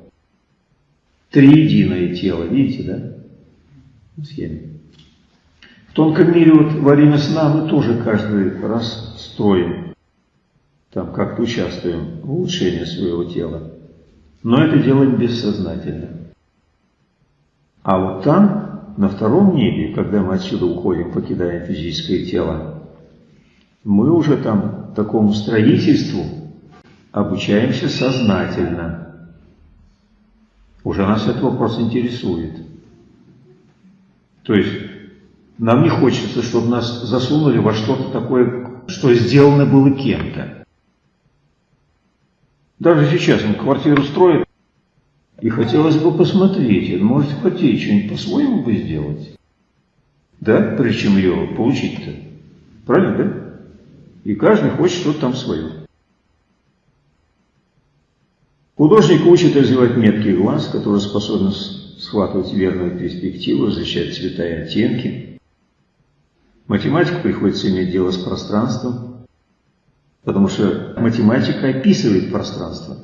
Триединое тело, видите, да? В схеме. В тонком мире вот во время сна мы тоже каждый раз строим, там как-то участвуем в улучшении своего тела. Но это делаем бессознательно. А вот там, на втором небе, когда мы отсюда уходим, покидаем физическое тело, мы уже там такому строительству обучаемся сознательно. Уже нас этот вопрос интересует. То есть нам не хочется, чтобы нас засунули во что-то такое, что сделано было кем-то. Даже сейчас он квартиру строит, и хотелось бы посмотреть, может хотеть что-нибудь по-своему бы сделать. Да, прежде чем ее получить-то. Правильно, да? И каждый хочет что-то там свое. Художник учит развивать меткий глаз, который способен схватывать верную перспективу, различать цвета и оттенки, Математику приходится иметь дело с пространством, потому что математика описывает пространство.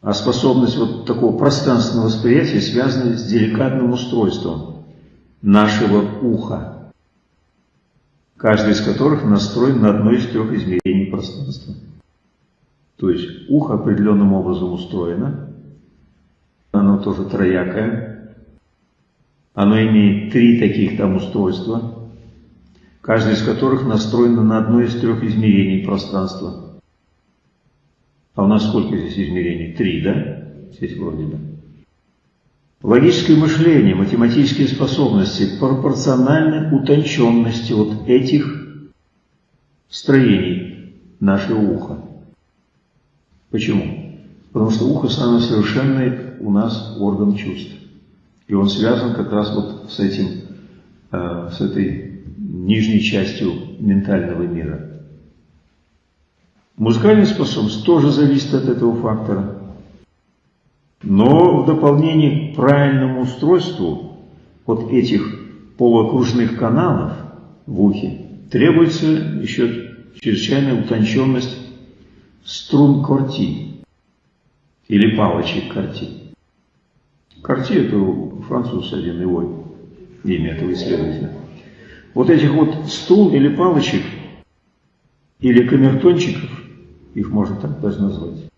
А способность вот такого пространственного восприятия связана с деликатным устройством нашего уха, каждый из которых настроен на одно из трех измерений пространства. То есть ухо определенным образом устроено, оно тоже троякое, оно имеет три таких там устройства, каждое из которых настроено на одно из трех измерений пространства. А у нас сколько здесь измерений? Три, да? Здесь вроде бы. Логическое мышление, математические способности пропорциональны утонченности вот этих строений нашего уха. Почему? Потому что ухо самый совершенный у нас орган чувств. И он связан как раз вот с этим, э, с этой нижней частью ментального мира. Музыкальная способность тоже зависит от этого фактора. Но в дополнение к правильному устройству вот этих полуокружных каналов в ухе требуется еще чрезвычайная утонченность струн корти или палочек корти. Карти – это француз один, его имя этого исследователя. Вот этих вот стул или палочек, или камертончиков, их можно так даже назвать,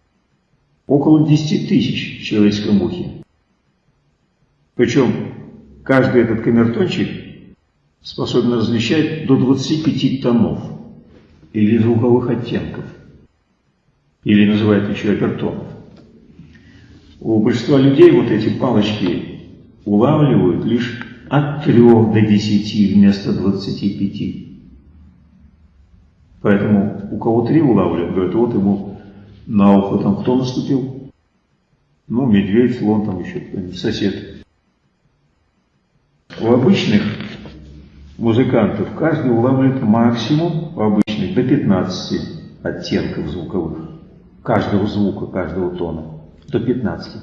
около 10 тысяч в человеческом ухе. Причем каждый этот камертончик способен различать до 25 тонов или звуковых оттенков, или называют еще опертонов. У большинства людей вот эти палочки улавливают лишь от 3 до 10 вместо 25. Поэтому у кого три улавливают, говорят, вот ему на ухо там кто наступил? Ну, медведь, слон там еще сосед. У обычных музыкантов каждый улавливает максимум, у обычных, до 15 оттенков звуковых. Каждого звука, каждого тона до 15.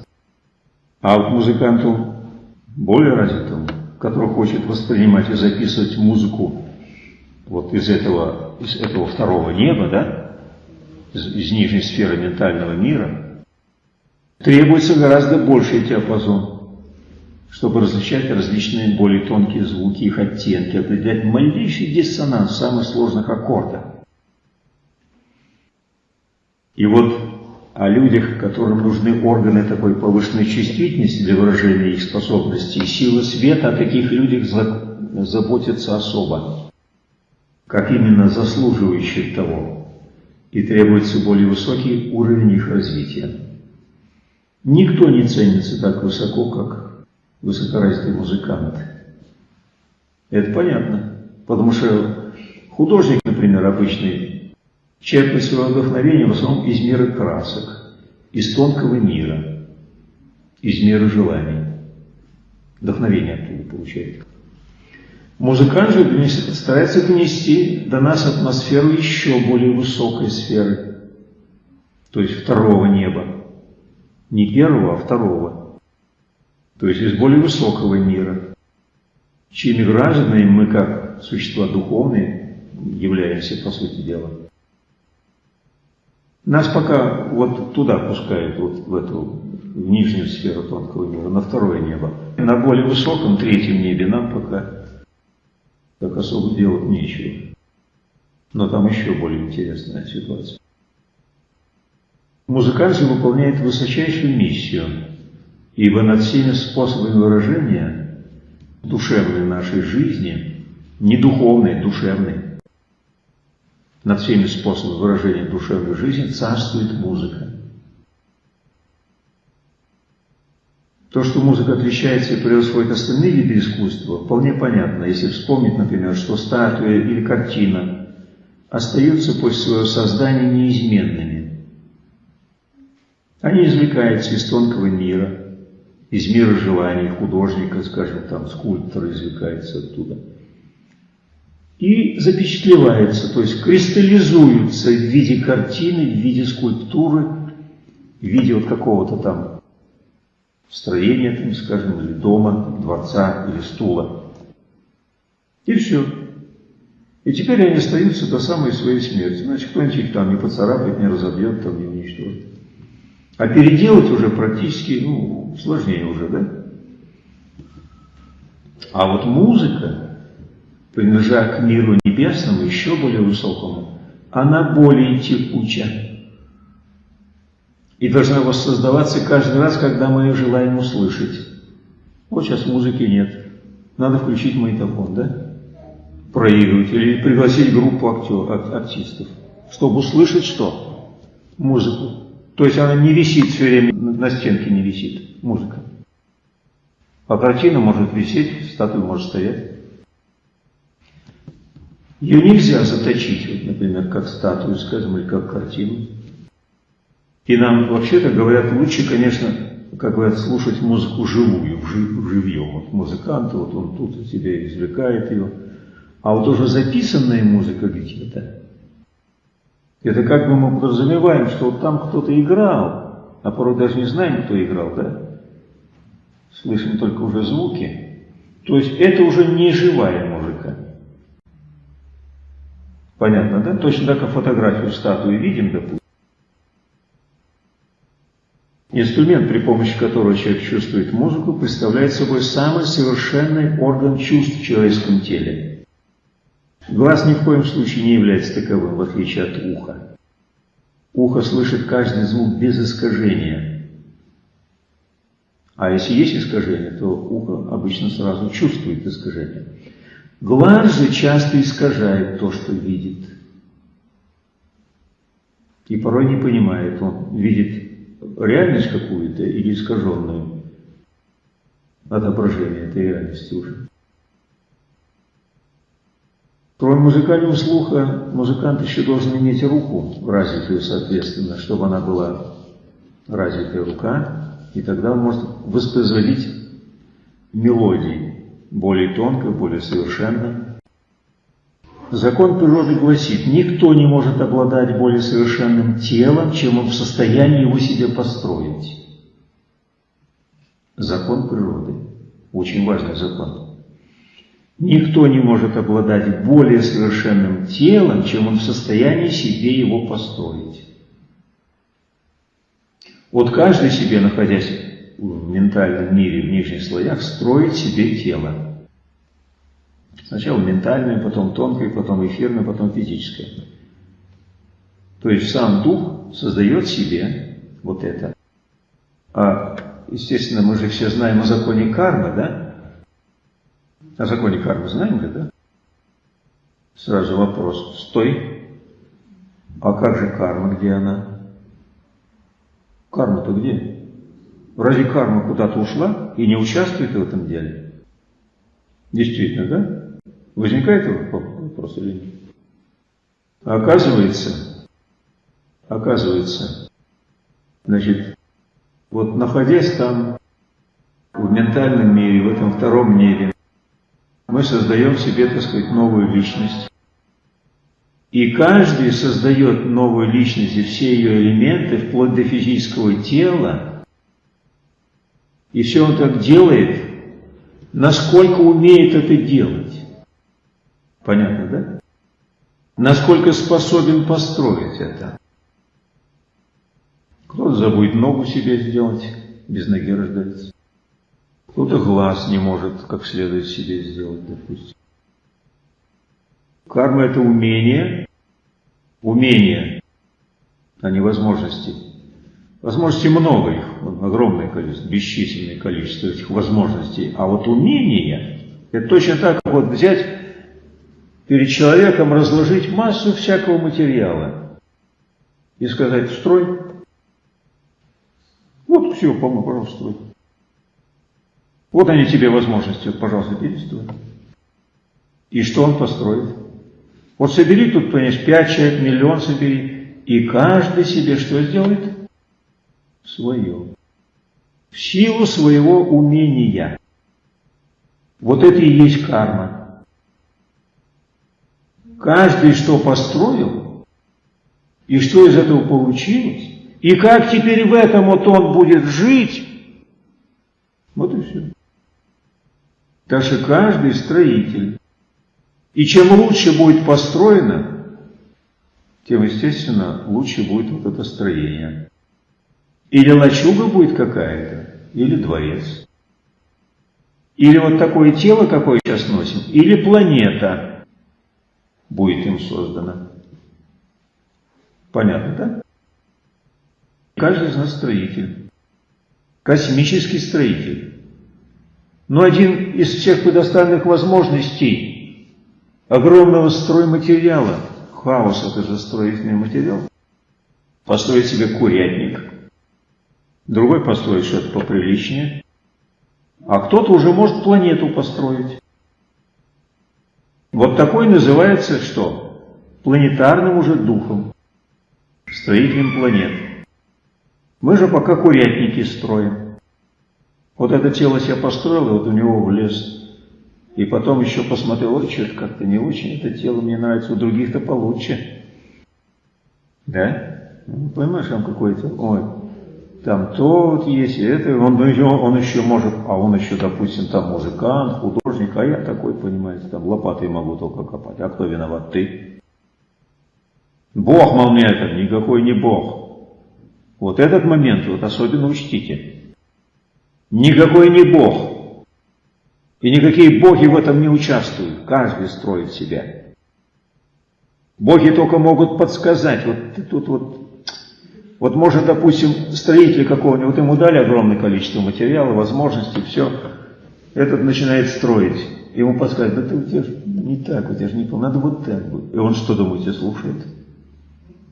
А вот музыканту более развитому, который хочет воспринимать и записывать музыку вот из этого, из этого второго неба, да, из, из нижней сферы ментального мира, требуется гораздо больший диапазон. чтобы различать различные более тонкие звуки, их оттенки, определять малейший диссонанс самых сложных аккордах. И вот о людях, которым нужны органы такой повышенной чувствительности для выражения их способностей, силы света, о таких людях заботятся особо, как именно заслуживающих того, и требуется более высокий уровень их развития. Никто не ценится так высоко, как высокоразвитый музыкант. Это понятно, потому что художник, например, обычный, черпает свое вдохновение в основном из мира красок, из тонкого мира, из мира желаний. Вдохновение оттуда получает. Музыкант же старается донести до нас атмосферу еще более высокой сферы, то есть второго неба. Не первого, а второго. То есть из более высокого мира, чьими гражданами мы, как существа духовные, являемся, по сути дела. Нас пока вот туда пускают, вот в эту в нижнюю сферу тонкого мира, на второе небо. На более высоком третьем небе нам пока так особо делать нечего. Но там еще более интересная ситуация. Музыкант выполняет высочайшую миссию, ибо над всеми способами выражения душевной нашей жизни, не духовной, душевной, над всеми способами выражения душевной жизни царствует музыка. То, что музыка отличается и превосходит остальные виды искусства, вполне понятно, если вспомнить, например, что статуя или картина остаются после своего создания неизменными. Они извлекаются из тонкого мира, из мира желаний художника, скажем, там скульптор извлекается оттуда. И запечатлеваются, то есть кристаллизуются в виде картины, в виде скульптуры, в виде вот какого-то там строения, там, скажем, или дома, дворца, или стула. И все. И теперь они остаются до самой своей смерти. Значит, кто-нибудь их там не поцарапает, не разобьет, там не уничтожит. А переделать уже практически, ну, сложнее уже, да? А вот музыка, принадлежа к миру небесному, еще более высокому, она более текуча. И должна воссоздаваться каждый раз, когда мы ее желаем услышать. Вот сейчас музыки нет. Надо включить магнитофон, да? Проигрывать или пригласить группу актер, артистов, чтобы услышать что? Музыку. То есть она не висит все время, на стенке не висит музыка. А картина может висеть, статуя может стоять. Ее нельзя заточить, вот, например, как статую, скажем, или как картину. И нам вообще-то говорят, лучше, конечно, как говорят, слушать музыку живую, живьем. Вот музыкант, вот он тут у тебя извлекает ее. А вот уже записанная музыка где-то, это как бы мы подразумеваем, что вот там кто-то играл, а порой даже не знаем, кто играл, да? Слышим только уже звуки. То есть это уже не живая музыка. Понятно, да? Точно так, как фотографию статуи видим, допустим. Инструмент, при помощи которого человек чувствует музыку, представляет собой самый совершенный орган чувств в человеческом теле. Глаз ни в коем случае не является таковым, в отличие от уха. Ухо слышит каждый звук без искажения. А если есть искажение, то ухо обычно сразу чувствует искажение. Глаз же часто искажает то, что видит. И порой не понимает, он видит реальность какую-то или искаженную отображение этой реальности уже. Кроме музыкального слуха, музыкант еще должен иметь руку развитую, соответственно, чтобы она была развитая рука, и тогда он может воспроизводить мелодии более тонко, более совершенно. Закон природы гласит, никто не может обладать более совершенным телом, чем он в состоянии его себе построить. Закон природы. Очень важный закон. Никто не может обладать более совершенным телом, чем он в состоянии себе его построить. Вот каждый себе, находясь в ментальном мире, в нижних слоях, строить себе тело. Сначала ментальное, потом тонкое, потом эфирное, потом физическое. То есть сам дух создает себе вот это. А, естественно, мы же все знаем о законе кармы, да? О законе кармы знаем же, да? Сразу вопрос. Стой. А как же карма, где она? Карма-то где? Разве карма куда-то ушла и не участвует в этом деле? Действительно, да? Возникает вопрос или нет? Оказывается, оказывается, значит, вот находясь там, в ментальном мире, в этом втором мире, мы создаем себе, так сказать, новую личность. И каждый создает новую личность и все ее элементы, вплоть до физического тела. И все он так делает, насколько умеет это делать. Понятно, да? Насколько способен построить это. Кто-то забудет ногу себе сделать, без ноги рождается. Кто-то глаз не может как следует себе сделать, допустим. Карма – это умение, умение, а не возможности. Возможностей много их, огромное количество, бесчисленное количество этих возможностей. А вот умение – это точно так, как вот взять перед человеком, разложить массу всякого материала и сказать «строй». Вот все, по-моему, пожалуйста, строй. Вот они тебе возможности, пожалуйста, перестрой. И что он построит? Вот собери тут, понимаешь, пять человек, миллион собери, и каждый себе что сделает? Свое. В силу своего умения. Вот это и есть карма. Каждый что построил, и что из этого получилось, и как теперь в этом вот он будет жить, вот и все. Что каждый строитель и чем лучше будет построено, тем, естественно, лучше будет вот это строение. Или лачуга будет какая-то, или дворец. Или вот такое тело, какое сейчас носим, или планета будет им создана. Понятно, да? Каждый из нас строитель. Космический строитель. Но один из всех предоставленных возможностей огромного стройматериала. Хаос – это же строительный материал. Построить себе курятник. Другой построить что-то поприличнее. А кто-то уже может планету построить. Вот такой называется что? Планетарным уже духом. Строителем планет. Мы же пока курятники строим. Вот это тело себе построил, и вот у него влез и потом еще посмотрел, ой, что-то как-то не очень это тело мне нравится, у других-то получше. Да? Ну, понимаешь, там какой-то, ой, там то вот есть, это, он, он еще может, а он еще, допустим, там музыкант, художник, а я такой, понимаете, там лопатой могу только копать. А кто виноват? Ты. Бог, мол, мне это, никакой не Бог. Вот этот момент вот особенно учтите. Никакой не Бог. И никакие боги в этом не участвуют. Каждый строит себя. Боги только могут подсказать. Вот тут вот, вот может, допустим, строитель какого-нибудь, вот ему дали огромное количество материала, возможностей, все. Этот начинает строить. Ему подсказывают, да ты у тебя же не так, у тебя же не то, надо вот так будет. И он что, думаете, слушает?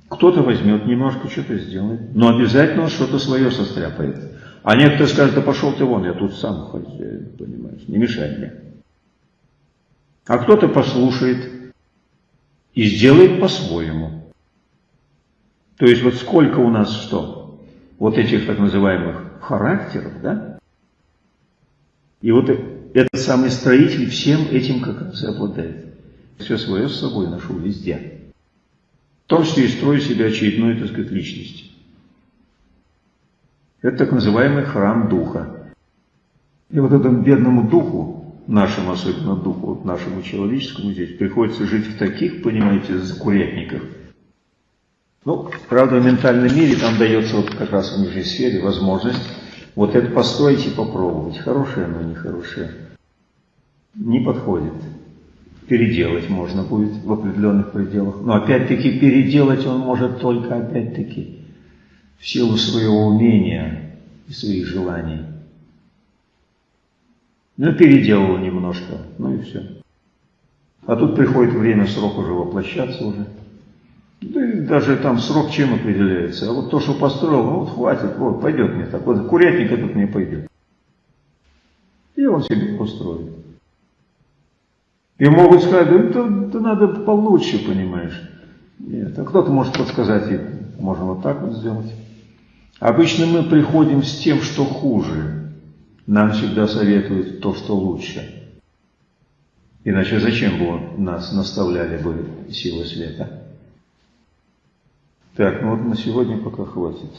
Кто-то возьмет, немножко что-то сделает, но обязательно он что-то свое состряпает. А некоторые скажут, да пошел ты вон, я тут сам хозяин, понимаешь, не мешай мне. А кто-то послушает и сделает по-своему. То есть вот сколько у нас что? Вот этих так называемых характеров, да? И вот этот самый строитель всем этим как раз и обладает. Все свое с собой ношу везде. В том числе и строю себе очередную, так сказать, личность. Это так называемый храм Духа. И вот этому бедному Духу, нашему особенно Духу, вот нашему человеческому здесь, приходится жить в таких, понимаете, закурятниках. Ну, правда, в ментальном мире там дается вот как раз в нижней сфере возможность Вот это постойте попробовать, хорошее оно, нехорошее. Не подходит. Переделать можно будет в определенных пределах. Но опять-таки переделать он может только опять-таки в силу своего умения и своих желаний. Ну, переделал немножко, ну и все. А тут приходит время, срок уже воплощаться уже. Да и даже там срок чем определяется. А вот то, что построил, ну вот хватит, вот пойдет мне так. Вот курятник этот мне пойдет. И он себе построит. И могут сказать, да это, это надо получше, понимаешь. Нет, а кто-то может подсказать, и можно вот так вот сделать. Обычно мы приходим с тем, что хуже. Нам всегда советуют то, что лучше. Иначе зачем бы нас наставляли бы силы света? Так, ну вот на сегодня пока хватит.